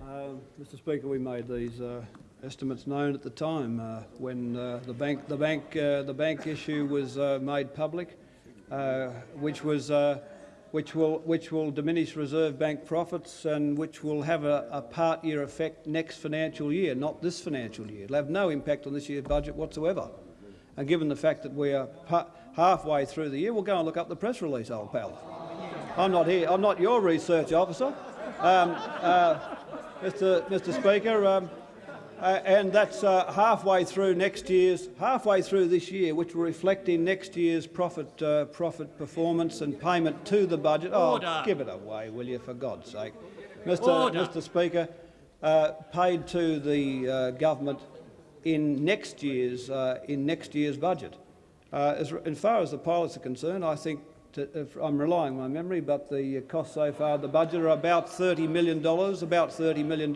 Uh, Mr Speaker, we made these uh, estimates known at the time uh, when uh, the bank, the bank, uh, the bank issue was uh, made public, which was which will, which will diminish Reserve Bank profits and which will have a, a part-year effect next financial year, not this financial year. It'll have no impact on this year's budget whatsoever. And given the fact that we are halfway through the year, we'll go and look up the press release, old pal. I'm not here. I'm not your research officer. Um, uh, Mr. Mr. Speaker, um, uh, and that's uh, halfway through next year's, halfway through this year, which will reflect in next year's profit, uh, profit performance and payment to the budget. Order. Oh, give it away, will you, for God's sake, Mr. Mr. Speaker. Uh, paid to the uh, government in next year's uh, in next year's budget. as, as far as the pilots are concerned, I think to, I'm relying on my memory, but the costs so far the budget are about $30 million, about $30 million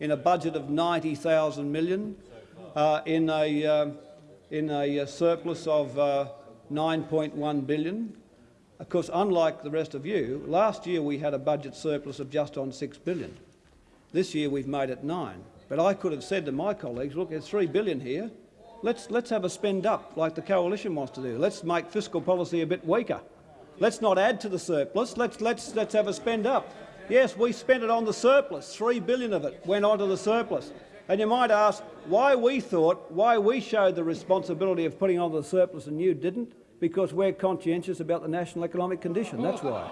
in a budget of 90,000 million, uh, in a uh, in a uh, surplus of uh, 9.1 billion. Of course, unlike the rest of you, last year we had a budget surplus of just on 6 billion. This year we've made it nine. But I could have said to my colleagues, look, there's 3 billion here. Let's, let's have a spend up like the coalition wants to do. Let's make fiscal policy a bit weaker. Let's not add to the surplus. Let's, let's, let's have a spend up. Yes, we spent it on the surplus. Three billion of it went onto the surplus. And you might ask why we thought, why we showed the responsibility of putting on the surplus and you didn't, because we're conscientious about the national economic condition. That's why.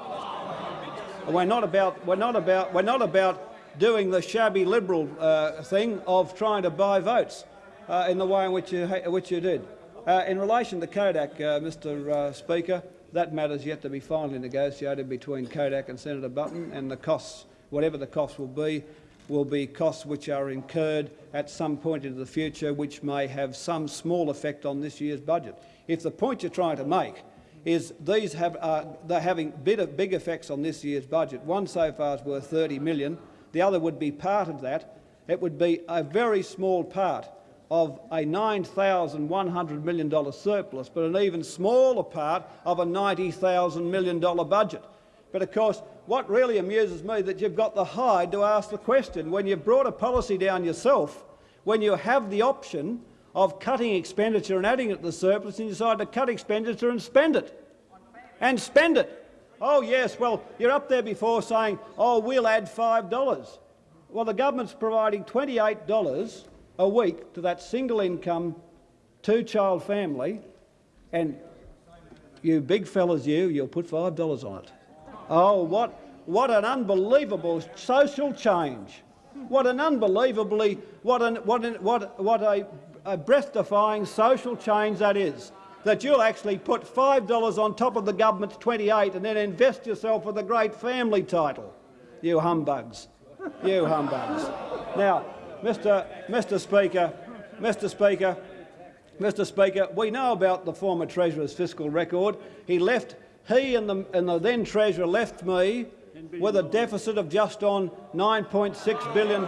We're not about, we're not about, we're not about doing the shabby Liberal uh, thing of trying to buy votes uh, in the way in which you, which you did. Uh, in relation to Kodak, uh, Mr uh, Speaker, that matter's yet to be finally negotiated between Kodak and Senator Button, and the costs, whatever the costs will be, will be costs which are incurred at some point into the future which may have some small effect on this year's budget. If the point you're trying to make is these have, uh, they're having big effects on this year's budget, one so far is worth 30 million, the other would be part of that, it would be a very small part of a $9,100 million surplus, but an even smaller part of a $90,000 million budget. But of course, what really amuses me is that you've got the hide to ask the question. When you've brought a policy down yourself, when you have the option of cutting expenditure and adding it to the surplus, and you decide to cut expenditure and spend it. And spend it. Oh yes, well, you're up there before saying, oh, we'll add $5. Well, the government's providing $28 a week to that single income two-child family, and you big fellas, you, you'll put $5 on it. Oh, what, what an unbelievable social change. What an unbelievably, what, an, what, an, what, what a, a breath-defying social change that is, that you'll actually put $5 on top of the government's 28 and then invest yourself with a great family title. You humbugs. You humbugs. Now, Mr. Mr. Speaker, Mr. Speaker, Mr. Speaker, we know about the former Treasurer's fiscal record. He left. He and the, and the then Treasurer left me with a deficit of just on $9.6 billion.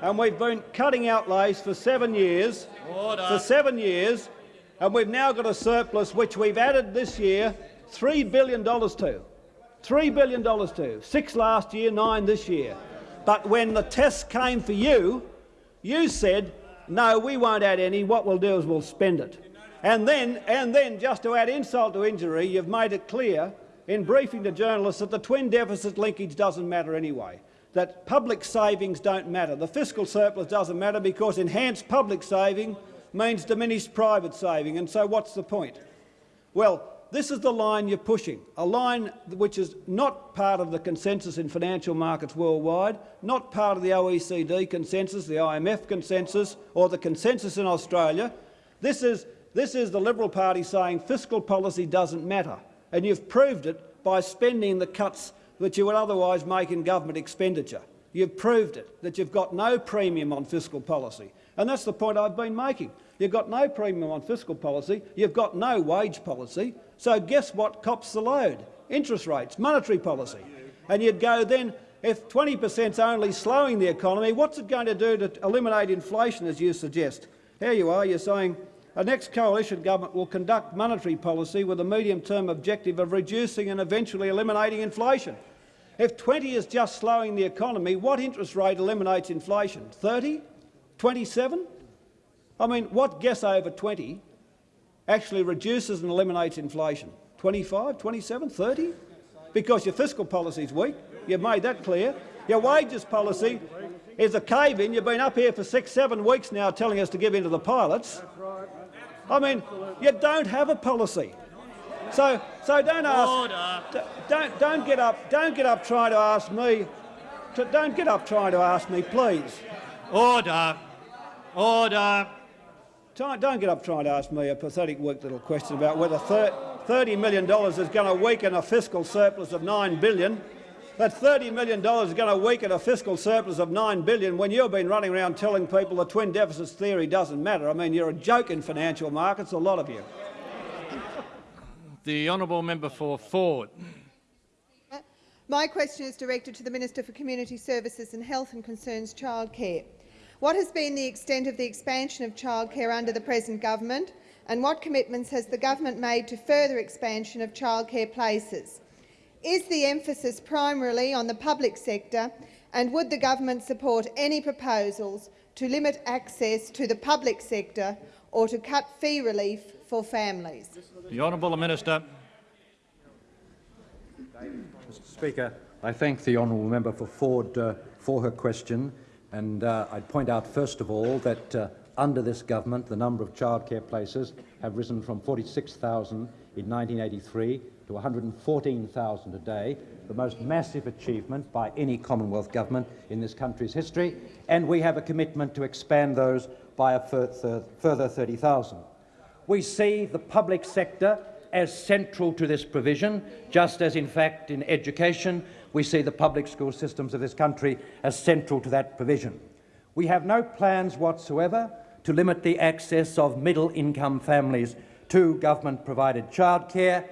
And we've been cutting outlays for seven years. Order. For seven years, and we've now got a surplus which we've added this year $3 billion to. $3 billion to. Six last year, nine this year. But when the test came for you, you said, no, we won't add any. What we'll do is we'll spend it. And then, and then, just to add insult to injury, you've made it clear in briefing to journalists that the twin deficit linkage doesn't matter anyway, that public savings don't matter. The fiscal surplus doesn't matter because enhanced public saving means diminished private saving. And so what's the point? Well, this is the line you're pushing, a line which is not part of the consensus in financial markets worldwide, not part of the OECD consensus, the IMF consensus or the consensus in Australia. This is, this is the Liberal Party saying fiscal policy doesn't matter, and you've proved it by spending the cuts that you would otherwise make in government expenditure. You've proved it, that you've got no premium on fiscal policy. And that's the point I've been making. You've got no premium on fiscal policy, you've got no wage policy, so guess what cops the load? Interest rates, monetary policy. And you'd go then, if 20 per cent is only slowing the economy, what's it going to do to eliminate inflation, as you suggest? Here you are, you're saying a next coalition government will conduct monetary policy with a medium-term objective of reducing and eventually eliminating inflation. If 20 is just slowing the economy, what interest rate eliminates inflation? 30? 27? I mean, what guess over 20 actually reduces and eliminates inflation? 25, 27, 30? Because your fiscal policy is weak. You've made that clear. Your wages policy is a cave-in. You've been up here for six, seven weeks now telling us to give in to the pilots. I mean, you don't have a policy. So, so don't ask. Don't don't get up. Don't get up trying to ask me. To, don't get up trying to ask me, please. Order. Order. Don't get up trying to ask me a pathetic, weak little question about whether $30 million is going to weaken a fiscal surplus of 9 billion. That $30 million is going to weaken a fiscal surplus of 9 billion when you've been running around telling people the twin deficits theory doesn't matter. I mean, you're a joke in financial markets, a lot of you. The honourable member for Forde. My question is directed to the Minister for Community Services and Health and concerns childcare. What has been the extent of the expansion of childcare under the present government, and what commitments has the government made to further expansion of childcare places? Is the emphasis primarily on the public sector, and would the government support any proposals to limit access to the public sector or to cut fee relief for families? The honourable minister. Mr Speaker, I thank the honourable member for Forde uh, for her question. And uh, I'd point out, first of all, that uh, under this government, the number of childcare places have risen from 46,000 in 1983 to 114,000 today, the most massive achievement by any Commonwealth government in this country's history, and we have a commitment to expand those by a further 30,000. We see the public sector as central to this provision, just as, in fact, in education we see the public school systems of this country as central to that provision. We have no plans whatsoever to limit the access of middle-income families to government-provided childcare,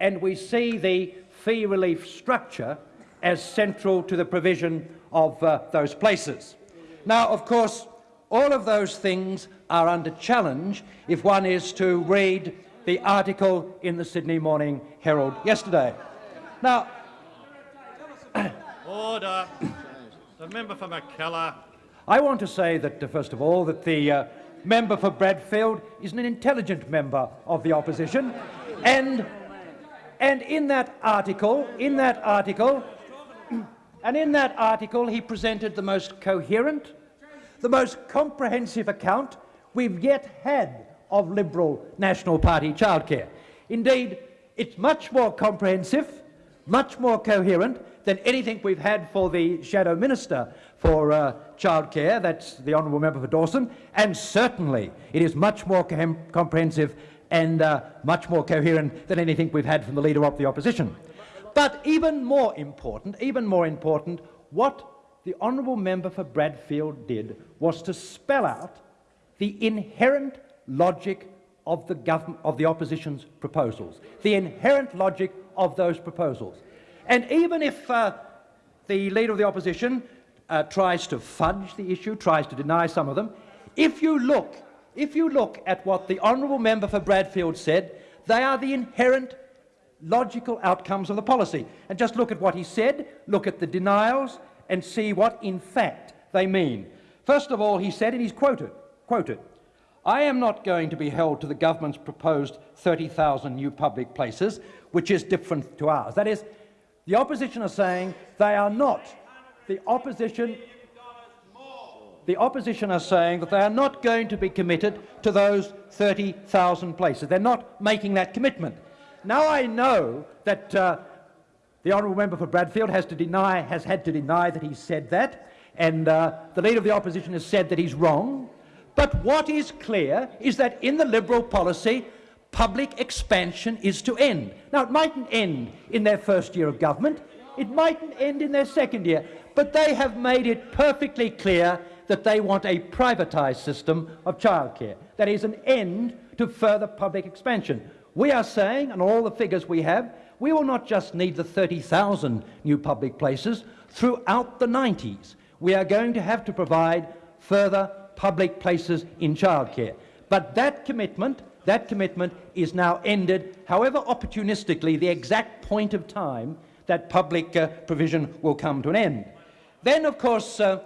and we see the fee relief structure as central to the provision of uh, those places. Now, of course, all of those things are under challenge if one is to read the article in the Sydney Morning Herald yesterday. Now, Order. The member for Mackellar. I want to say that, uh, first of all, that the uh, member for Bradfield is an intelligent member of the opposition, and and in that article, in that article, and in that article, he presented the most coherent, the most comprehensive account we've yet had of Liberal National Party childcare. Indeed, it's much more comprehensive, much more coherent than anything we've had for the Shadow Minister for uh, childcare, that's the Honourable Member for Dawson, and certainly it is much more com comprehensive and uh, much more coherent than anything we've had from the Leader of the Opposition. But even more important, even more important, what the honourable member for Bradfield did was to spell out the inherent logic of the, of the opposition's proposals, the inherent logic of those proposals. And even if uh, the Leader of the Opposition uh, tries to fudge the issue, tries to deny some of them, if you look, if you look at what the honourable member for Bradfield said, they are the inherent logical outcomes of the policy. And just look at what he said, look at the denials, and see what, in fact, they mean. First of all, he said, and he's quoted, quoted, I am not going to be held to the government's proposed 30,000 new public places, which is different to ours. That is, the opposition are saying they are not. The opposition, the opposition are saying that they are not going to be committed to those 30,000 places. They're not making that commitment. Now I know that uh, the honourable member for Bradfield has to deny, has had to deny that he said that, and uh, the leader of the opposition has said that he's wrong. But what is clear is that in the Liberal policy, public expansion is to end. Now, it mightn't end in their first year of government, it mightn't end in their second year, but they have made it perfectly clear that they want a privatised system of childcare. That is an end to further public expansion. We are saying, and all the figures we have, we will not just need the 30,000 new public places throughout the 90s. We are going to have to provide further public places in childcare. But that commitment, that commitment is now ended, however opportunistically, the exact point of time that public uh, provision will come to an end. Then, of course, uh,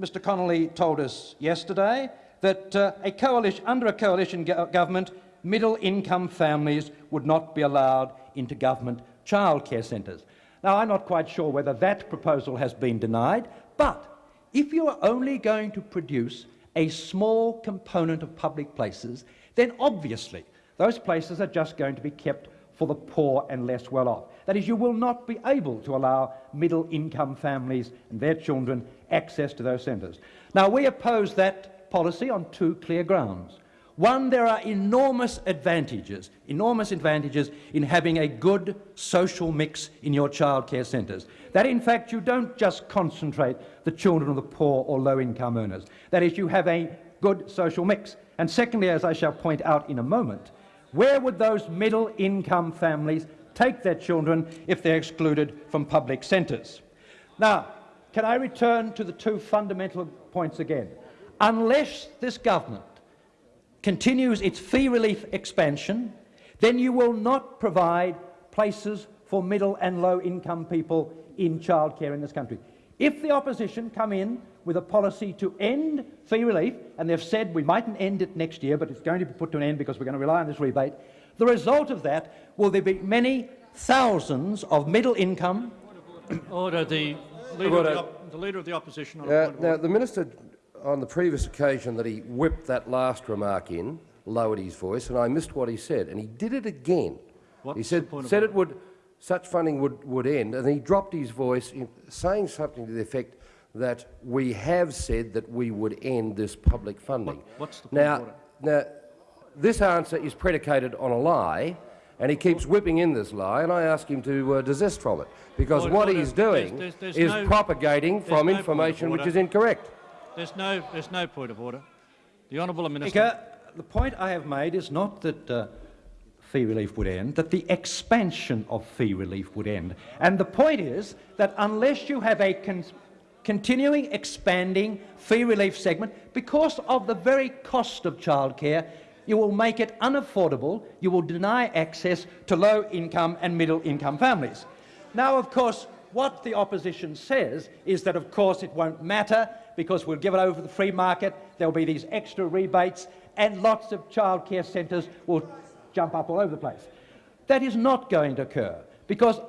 Mr Connolly told us yesterday that uh, a coalition, under a coalition go government, middle-income families would not be allowed into government childcare centres. Now, I'm not quite sure whether that proposal has been denied, but if you are only going to produce a small component of public places, then obviously those places are just going to be kept for the poor and less well off. That is, you will not be able to allow middle income families and their children access to those centres. Now, we oppose that policy on two clear grounds. One, there are enormous advantages, enormous advantages in having a good social mix in your childcare centres. That, in fact, you don't just concentrate the children of the poor or low-income earners. That is, you have a good social mix. And secondly, as I shall point out in a moment, where would those middle-income families take their children if they're excluded from public centres? Now, can I return to the two fundamental points again? Unless this government continues its fee relief expansion, then you will not provide places for middle and low income people in childcare in this country. If the opposition come in with a policy to end fee relief, and they've said we mightn't end it next year, but it's going to be put to an end because we're going to rely on this rebate, the result of that will there be many thousands of middle income. Order. The leader, Order. Of, the, the leader of the opposition. Uh, now, the minister on the previous occasion that he whipped that last remark in, lowered his voice, and I missed what he said, and he did it again. What's he said, said it would, such funding would, would end, and he dropped his voice, in, saying something to the effect that we have said that we would end this public funding. What, what's the now, now, this answer is predicated on a lie, and he keeps whipping in this lie, and I ask him to uh, desist from it, because what he's doing there's, there's, there's is no, propagating from no information which is incorrect. There's no, there's no point of order. The honourable minister. Speaker, the point I have made is not that uh, fee relief would end, that the expansion of fee relief would end. And the point is that unless you have a con continuing expanding fee relief segment, because of the very cost of childcare, you will make it unaffordable, you will deny access to low-income and middle-income families. Now, of course, what the opposition says is that, of course, it won't matter because we'll give it over to the free market, there'll be these extra rebates, and lots of childcare centres will jump up all over the place. That is not going to occur because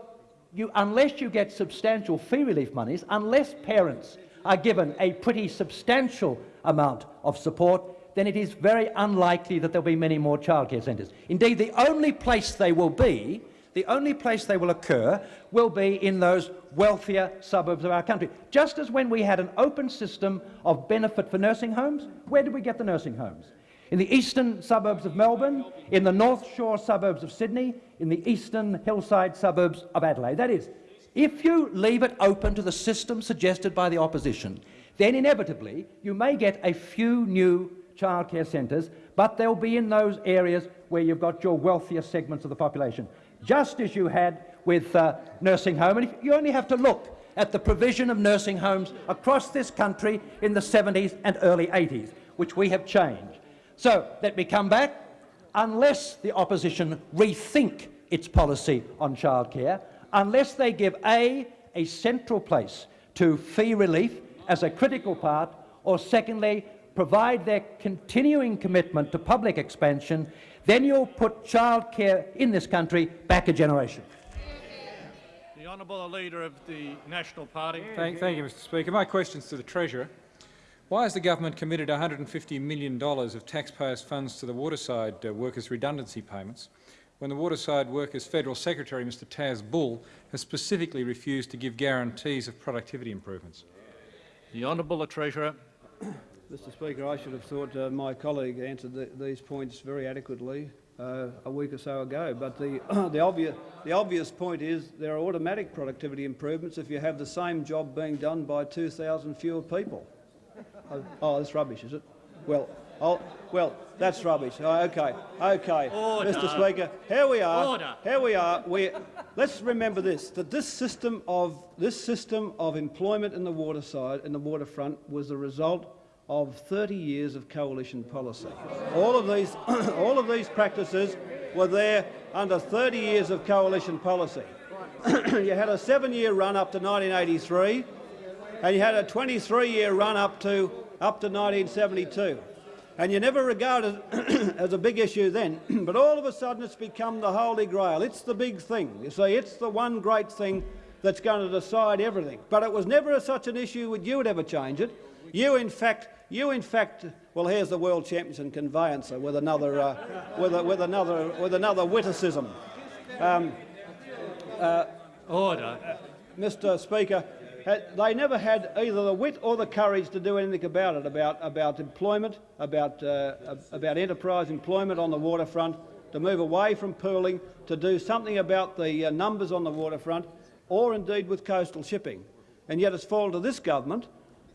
you, unless you get substantial fee relief monies, unless parents are given a pretty substantial amount of support, then it is very unlikely that there'll be many more childcare centres. Indeed, the only place they will be the only place they will occur will be in those wealthier suburbs of our country. Just as when we had an open system of benefit for nursing homes, where did we get the nursing homes? In the eastern suburbs of Melbourne, in the North Shore suburbs of Sydney, in the eastern hillside suburbs of Adelaide. That is, If you leave it open to the system suggested by the opposition, then inevitably you may get a few new childcare centres, but they'll be in those areas where you've got your wealthier segments of the population, just as you had with uh, nursing home. And you only have to look at the provision of nursing homes across this country in the 70s and early 80s, which we have changed. So let me come back. Unless the opposition rethink its policy on childcare, unless they give A, a central place to fee relief as a critical part, or secondly, provide their continuing commitment to public expansion, then you'll put childcare in this country back a generation. The Honourable Leader of the National Party. Thank, thank you, Mr Speaker. My question is to the Treasurer. Why has the government committed $150 million of taxpayers' funds to the waterside uh, workers' redundancy payments when the waterside workers' federal secretary, Mr Tas Bull, has specifically refused to give guarantees of productivity improvements? The Honourable Treasurer. Mr Speaker, I should have thought uh, my colleague answered the, these points very adequately uh, a week or so ago. But the, the, obvious, the obvious point is there are automatic productivity improvements if you have the same job being done by 2,000 fewer people. Oh, oh, that's rubbish, is it? Well, I'll, well, that's rubbish. Oh, okay, okay, Order. Mr. Speaker. Here we are. Order. Here we are. We, let's remember this: that this system of this system of employment in the waterside, in the waterfront, was the result of 30 years of coalition policy. All of these, all of these practices were there under 30 years of coalition policy. you had a seven-year run up to 1983 and you had a 23-year run up to up to 1972. And you never regarded it as a big issue then, but all of a sudden it's become the holy grail. It's the big thing. You see, it's the one great thing that's going to decide everything. But it was never such an issue that you would ever change it. You, in fact, you in fact, well, here's the world champions in conveyancer with another, uh, with, a, with another, with another witticism. Um, uh, Order. Mr. Speaker, they never had either the wit or the courage to do anything about it, about, about employment, about, uh, about enterprise employment on the waterfront, to move away from pooling, to do something about the uh, numbers on the waterfront, or indeed with coastal shipping. And yet it's fallen to this government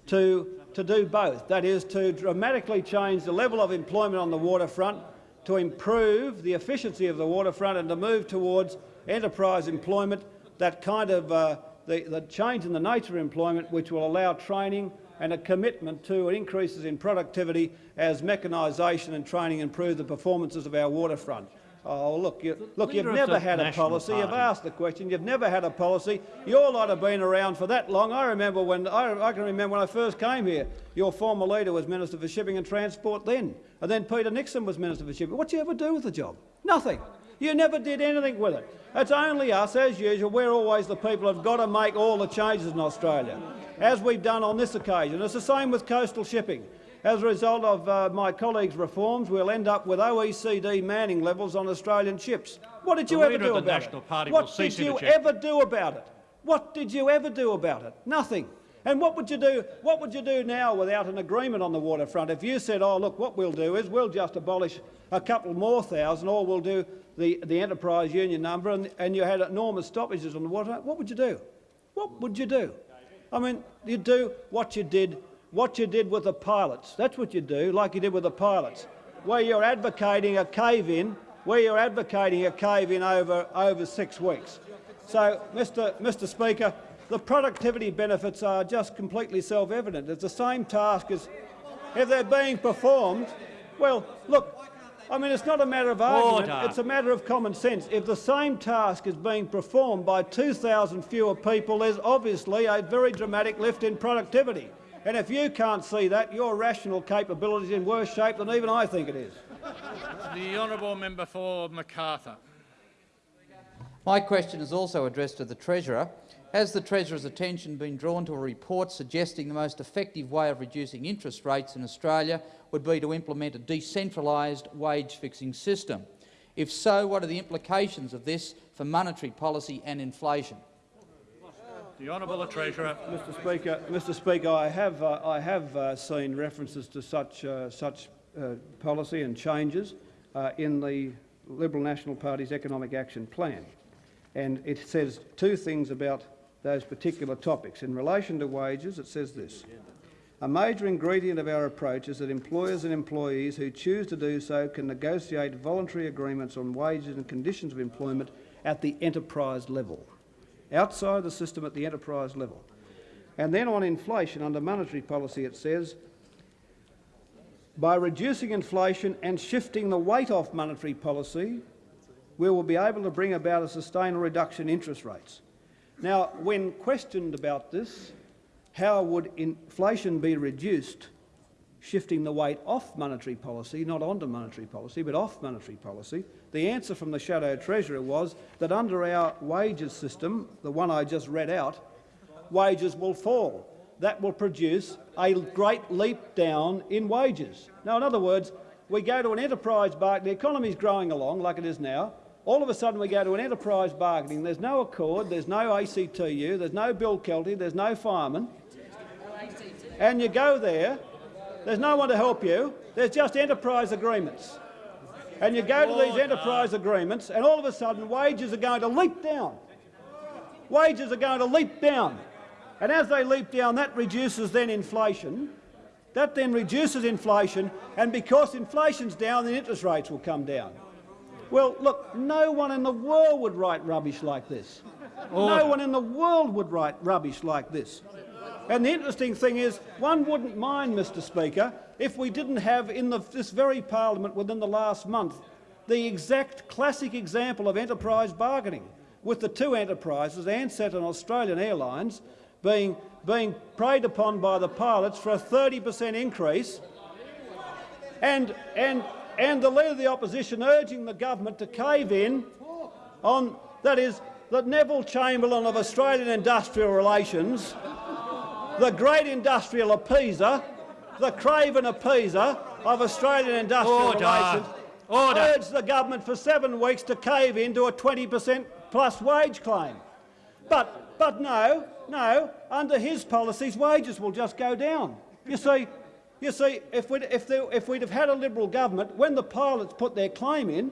to, to do both. That is, to dramatically change the level of employment on the waterfront, to improve the efficiency of the waterfront and to move towards enterprise employment, that kind of uh, the, the change in the nature of employment which will allow training and a commitment to increases in productivity as mechanisation and training improve the performances of our waterfront. Oh, look, you, look you've never had a policy. Party. You've asked the question. You've never had a policy. Your lot have been around for that long. I remember when I, I, can remember when I first came here. Your former leader was Minister for Shipping and Transport then, and then Peter Nixon was Minister for Shipping. What did you ever do with the job? Nothing. You never did anything with it. It's only us, as usual. We're always the people who've got to make all the changes in Australia, as we've done on this occasion. It's the same with coastal shipping. As a result of uh, my colleagues' reforms, we'll end up with OECD manning levels on Australian ships. What did you ever do about National it? Party what did you ever do about it? What did you ever do about it? Nothing. And what would you do? What would you do now without an agreement on the waterfront? If you said, "Oh, look, what we'll do is we'll just abolish a couple more thousand, or we'll do the, the enterprise union number, and, and you had enormous stoppages on the water, what would you do? What would you do? I mean, you'd do what you did, what you did with the pilots. That's what you do, like you did with the pilots, where you're advocating a cave-in, where you're advocating a cave-in over, over six weeks. So, Mr, Mr Speaker, the productivity benefits are just completely self-evident. It's the same task as if they're being performed. Well, look, I mean, it's not a matter of argument, Order. it's a matter of common sense. If the same task is being performed by 2,000 fewer people, there's obviously a very dramatic lift in productivity. And if you can't see that, your rational capability is in worse shape than even I think it is. The honourable member for Macarthur. My question is also addressed to the Treasurer. Has the Treasurer's attention been drawn to a report suggesting the most effective way of reducing interest rates in Australia would be to implement a decentralised wage-fixing system? If so, what are the implications of this for monetary policy and inflation? The Honourable the Treasurer. Mr. Speaker, Mr. Speaker, I have uh, I have uh, seen references to such uh, such uh, policy and changes uh, in the Liberal National Party's Economic Action Plan, and it says two things about those particular topics. In relation to wages, it says this. A major ingredient of our approach is that employers and employees who choose to do so can negotiate voluntary agreements on wages and conditions of employment at the enterprise level, outside the system at the enterprise level. And then on inflation, under monetary policy, it says, by reducing inflation and shifting the weight off monetary policy, we will be able to bring about a sustainable reduction in interest rates. Now, when questioned about this, how would inflation be reduced shifting the weight off monetary policy, not onto monetary policy, but off monetary policy, the answer from the Shadow Treasurer was that under our wages system, the one I just read out, wages will fall. That will produce a great leap down in wages. Now, in other words, we go to an enterprise bargaining, the economy is growing along like it is now, all of a sudden we go to an enterprise bargaining, there's no accord, there's no ACTU, there's no Bill Kelty, there's no fireman, and you go there, there's no one to help you, there's just enterprise agreements. And you go to these enterprise agreements and all of a sudden wages are going to leap down. Wages are going to leap down. And as they leap down, that reduces then inflation. That then reduces inflation, and because inflation's down, the interest rates will come down. Well, look, no one in the world would write rubbish like this. Order. No one in the world would write rubbish like this. And the interesting thing is, one wouldn't mind, Mr Speaker, if we didn't have in the, this very parliament within the last month the exact classic example of enterprise bargaining, with the two enterprises, Ansett and Australian Airlines, being, being preyed upon by the pilots for a 30 per cent increase, and, and, and the Leader of the Opposition urging the government to cave in on, that is, that Neville Chamberlain of Australian Industrial Relations the great industrial appeaser, the craven appeaser of Australian industrial Order. relations, Order. urged the government for seven weeks to cave into a 20 per cent plus wage claim. But, but no, no, under his policies wages will just go down. You see, you see if, we'd, if, there, if we'd have had a Liberal government, when the pilots put their claim in,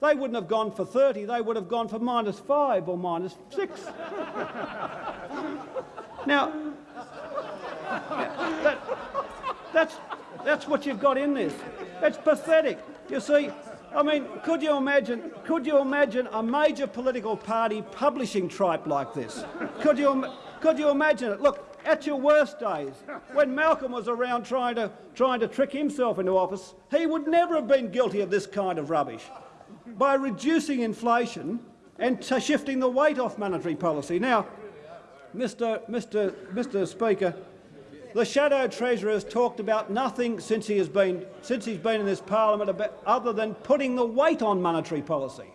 they wouldn't have gone for 30, they would have gone for minus 5 or minus 6. now, that, that's, that's what you've got in this. It's pathetic. You see, I mean, could you imagine? Could you imagine a major political party publishing tripe like this? Could you? Could you imagine it? Look, at your worst days, when Malcolm was around trying to trying to trick himself into office, he would never have been guilty of this kind of rubbish. By reducing inflation and shifting the weight off monetary policy. Now, Mr. Mr. Mr. Speaker, the Shadow Treasurer has talked about nothing since he has been since he's been in this parliament about, other than putting the weight on monetary policy.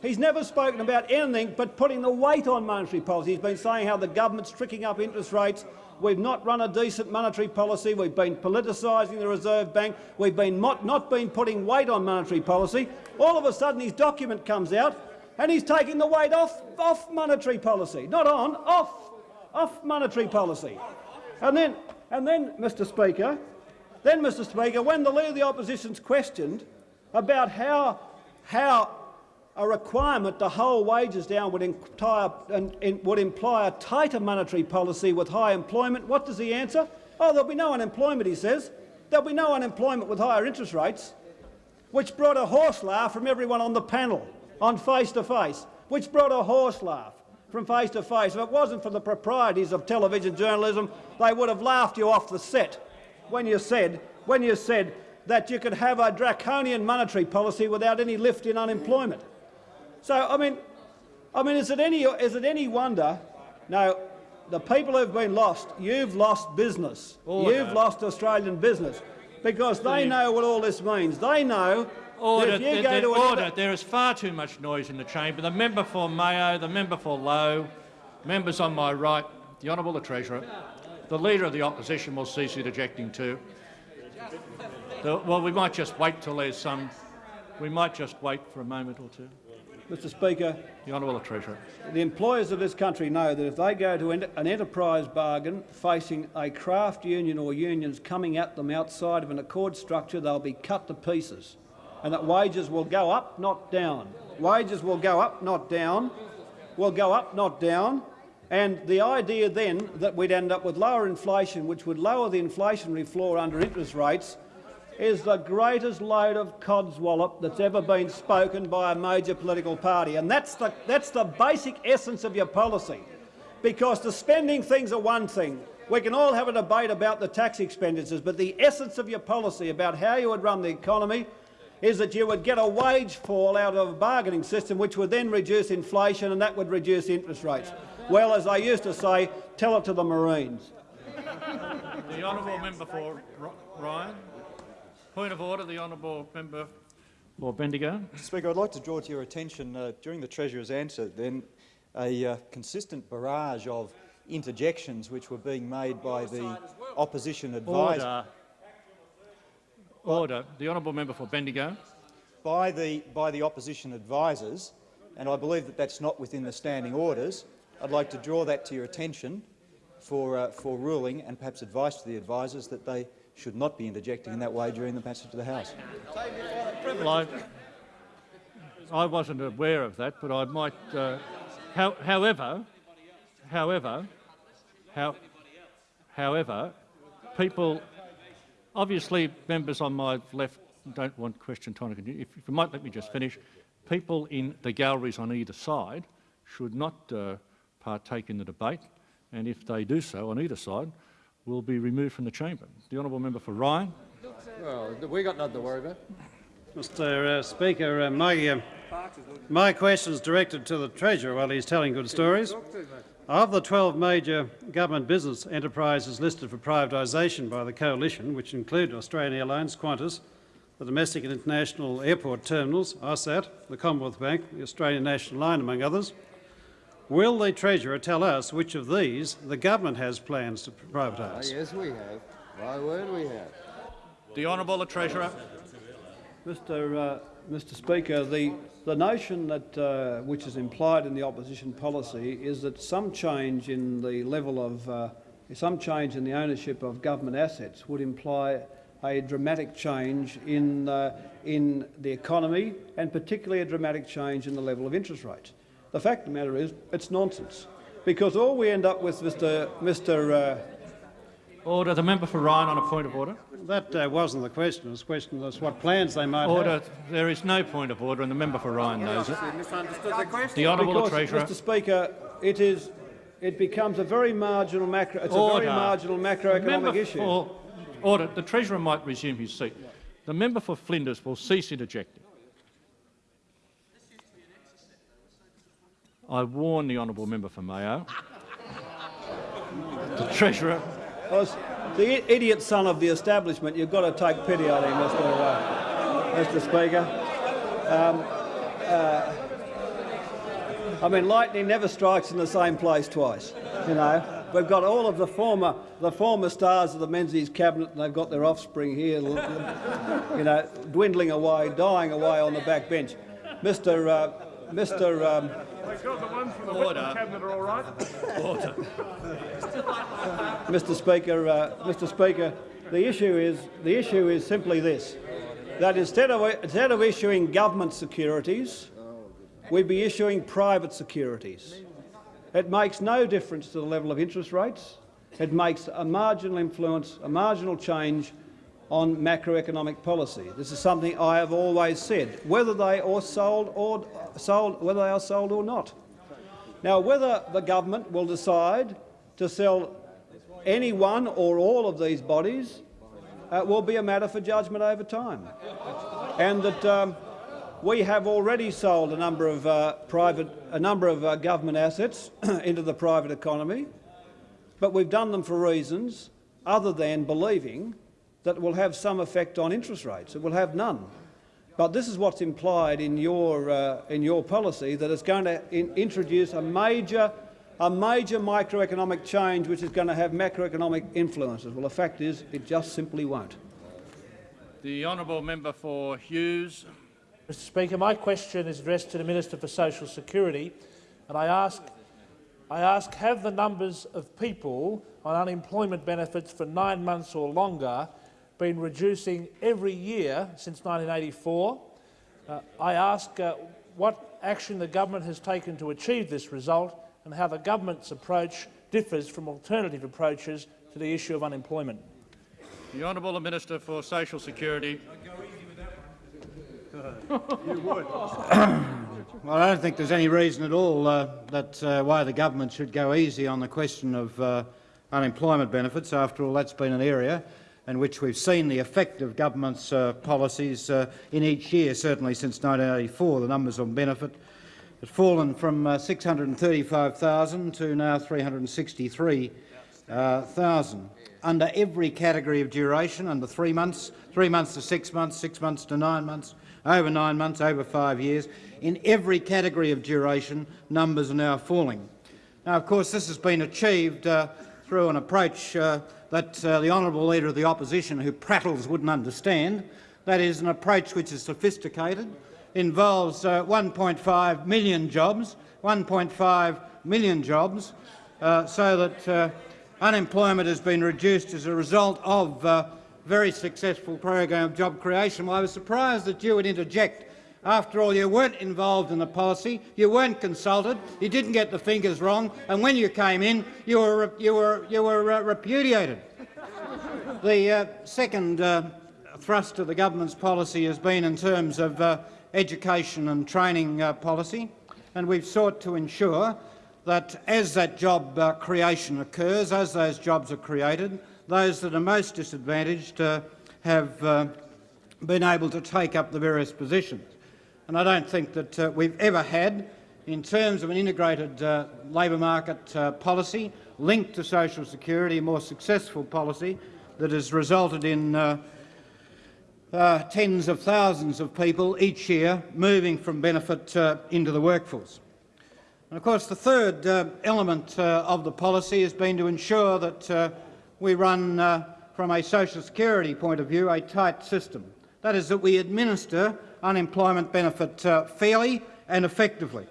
He's never spoken about anything but putting the weight on monetary policy. He's been saying how the government's tricking up interest rates. We've not run a decent monetary policy. We've been politicising the Reserve Bank. We've been not, been putting weight on monetary policy. All of a sudden, his document comes out, and he's taking the weight off off monetary policy, not on, off, off monetary policy. And then, and then, Mr. Speaker, then, Mr. Speaker, when the Leader of the Opposition's questioned about how how a requirement to hold wages down would, entire, would imply a tighter monetary policy with high employment. What does he answer? Oh, there'll be no unemployment, he says. There'll be no unemployment with higher interest rates, which brought a horse laugh from everyone on the panel on face to face, which brought a horse laugh from face to face. If it wasn't for the proprieties of television journalism, they would have laughed you off the set when you said, when you said that you could have a draconian monetary policy without any lift in unemployment. So, I mean, I mean, is it any is it any wonder? No, the people who've been lost, you've lost business. Oh, order. You've lost Australian business because they know what all this means. They know Order, that if you there- go to order. There is far too much noise in the chamber. The member for Mayo, the member for Lowe, members on my right, the Honourable the Treasurer, the Leader of the Opposition will cease interjecting too. The- well, we might just wait till there's some. We might just wait for a moment or two. Mr Speaker, The Honourable Treasurer. the employers of this country know that if they go to an enterprise bargain facing a craft union or unions coming at them outside of an accord structure, they'll be cut to pieces, and that wages will go up, not down. Wages will go up, not down. Will go up, not down. And the idea then that we'd end up with lower inflation, which would lower the inflationary floor under interest rates, is the greatest load of codswallop that's ever been spoken by a major political party. And that's the, that's the basic essence of your policy. Because the spending things are one thing. We can all have a debate about the tax expenditures, but the essence of your policy about how you would run the economy is that you would get a wage fall out of a bargaining system which would then reduce inflation and that would reduce interest rates. Well, as I used to say, tell it to the Marines. The honourable member for Ryan. Point of order, the honourable member for Bendigo. Speaker, I'd like to draw to your attention uh, during the Treasurer's answer then a uh, consistent barrage of interjections which were being made by the opposition advisor. Order. Order. The honourable member for Bendigo. By the, by the opposition advisers, and I believe that that's not within the standing orders. I'd like to draw that to your attention for, uh, for ruling and perhaps advice to the advisers that they should not be interjecting in that way during the passage to the House. Well, I, I wasn't aware of that, but I might. Uh, how, however, however, how, however, people Obviously, members on my left don't want question time if you might let me just finish. People in the galleries on either side should not uh, partake in the debate, and if they do so on either side, will be removed from the chamber. The honourable member for Ryan. Well, we got nothing to worry about. Mr uh, Speaker, uh, my, uh, my question is directed to the Treasurer while he's telling good stories. Of the 12 major government business enterprises listed for privatisation by the Coalition, which include Australian Airlines, Qantas, the domestic and international airport terminals, AUSSAT, the Commonwealth Bank, the Australian National Line, among others, will the Treasurer tell us which of these the government has plans to privatise? Uh, yes, we have. My word, we have. The Honourable the Treasurer. Mr. Uh, Mr. Speaker, the the notion that, uh, which is implied in the opposition policy is that some change in the level of, uh, some change in the ownership of government assets would imply a dramatic change in, uh, in the economy and particularly a dramatic change in the level of interest rates. The fact of the matter is it's nonsense because all we end up with, Mr. Mr. Order. The member for Ryan on a point of order. That uh, wasn't the question. The question was what plans they might order. have. There is no point of order, and the member for Ryan knows it. the question. The honourable because, Treasurer. Mr. Speaker, it is. It becomes a very marginal macro. It's order. a very marginal macroeconomic issue. For, order. The Treasurer might resume his seat. The member for Flinders will cease interjecting. I warn the honourable member for Mayo. the Treasurer the idiot son of the establishment. You've got to take pity on him, Mr. Uh, Mr. Speaker. Um, uh, I mean, lightning never strikes in the same place twice. You know, we've got all of the former the former stars of the Menzies cabinet, and they've got their offspring here, you know, dwindling away, dying away on the back bench. Mr. Uh, Mr. Um, Order. Order. Mr. Speaker, uh, Mr. Speaker, the issue is the issue is simply this: that instead of instead of issuing government securities, we'd be issuing private securities. It makes no difference to the level of interest rates. It makes a marginal influence, a marginal change on macroeconomic policy. This is something I have always said, whether they are sold or sold, whether they are sold or not. Now, whether the government will decide to sell any one or all of these bodies uh, will be a matter for judgment over time, and that um, we have already sold a number of uh, private, a number of uh, government assets into the private economy, but we've done them for reasons other than believing that will have some effect on interest rates. It will have none. But this is what's implied in your, uh, in your policy, that it's going to in introduce a major, a major microeconomic change which is going to have macroeconomic influences. Well, the fact is it just simply won't. The honourable member for Hughes. Mr Speaker, my question is addressed to the Minister for Social Security, and I ask, I ask have the numbers of people on unemployment benefits for nine months or longer been reducing every year since 1984. Uh, I ask uh, what action the government has taken to achieve this result and how the government's approach differs from alternative approaches to the issue of unemployment. The Honourable Minister for Social Security. well, I don't think there's any reason at all uh, that uh, why the government should go easy on the question of uh, unemployment benefits. After all, that's been an area in which we've seen the effect of government's uh, policies uh, in each year, certainly since 1984. The numbers on benefit have fallen from uh, 635,000 to now 363,000 under every category of duration, under three months, three months to six months, six months to nine months, over nine months, over five years. In every category of duration, numbers are now falling. Now, of course, this has been achieved uh, through an approach uh, that uh, the honourable Leader of the Opposition, who prattles, wouldn't understand. That is an approach which is sophisticated, involves uh, 1.5 million jobs, 1.5 million jobs, uh, so that uh, unemployment has been reduced as a result of uh, very successful program of job creation. Well, I was surprised that you would interject. After all, you weren't involved in the policy, you weren't consulted, you didn't get the fingers wrong, and when you came in, you were, you were, you were uh, repudiated. the uh, second uh, thrust of the government's policy has been in terms of uh, education and training uh, policy, and we've sought to ensure that as that job uh, creation occurs, as those jobs are created, those that are most disadvantaged have been able to take up the various positions. And I don't think that uh, we've ever had, in terms of an integrated uh, labour market uh, policy linked to social security, a more successful policy that has resulted in tens of thousands of people each year moving from benefit into the workforce. And of course, the third uh, element uh, of the policy has been to ensure that uh, we run, uh, from a social security point of view, a tight system. That is, that we administer unemployment benefit uh, fairly and effectively.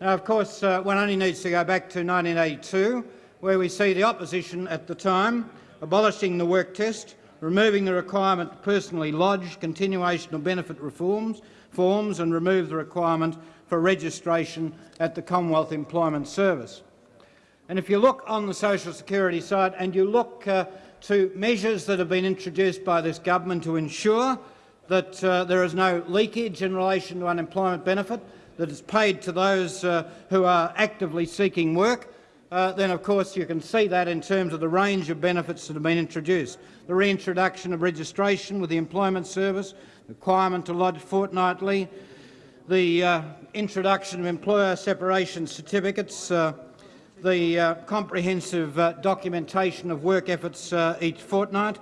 Now, of course, uh, one only needs to go back to 1982, where we see the opposition at the time abolishing the work test, removing the requirement to personally lodge continuation of benefit reforms, forms and remove the requirement for registration at the Commonwealth Employment Service. And if you look on the social security side and you look uh, to measures that have been introduced by this government to ensure that uh, there is no leakage in relation to unemployment benefit that is paid to those uh, who are actively seeking work, uh, then of course you can see that in terms of the range of benefits that have been introduced. The reintroduction of registration with the Employment Service, the requirement to lodge fortnightly, the uh, introduction of employer separation certificates, uh, the uh, comprehensive uh, documentation of work efforts uh, each fortnight,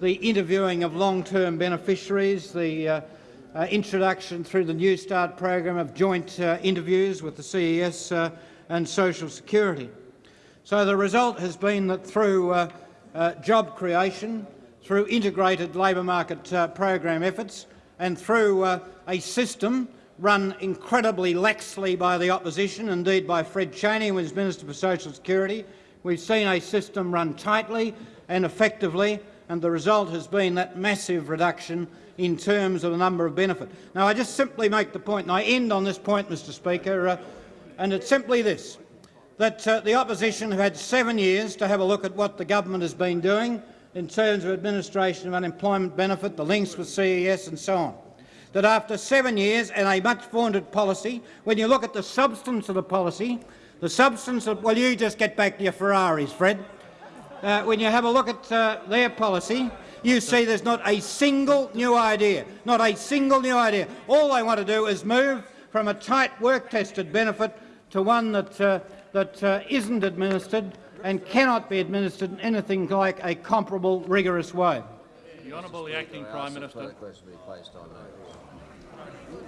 the interviewing of long-term beneficiaries, the uh, introduction through the New Start program of joint interviews with the CES and Social Security. So the result has been that through job creation, through integrated labour market program efforts and through a system run incredibly laxly by the opposition, indeed by Fred Chaney, who was Minister for Social Security. We've seen a system run tightly and effectively, and the result has been that massive reduction in terms of the number of benefits. Now, I just simply make the point, and I end on this point, Mr Speaker, uh, and it's simply this, that uh, the opposition have had seven years to have a look at what the government has been doing in terms of administration of unemployment benefit, the links with CES and so on that after seven years and a much vaunted policy, when you look at the substance of the policy, the substance of— well, you just get back to your Ferraris, Fred. Uh, when you have a look at uh, their policy, you see there's not a single new idea, not a single new idea. All they want to do is move from a tight work-tested benefit to one that, uh, that uh, isn't administered and cannot be administered in anything like a comparable, rigorous way. The Honourable the Acting Prime Minister.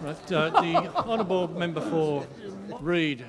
Right, uh, the honourable member for Reid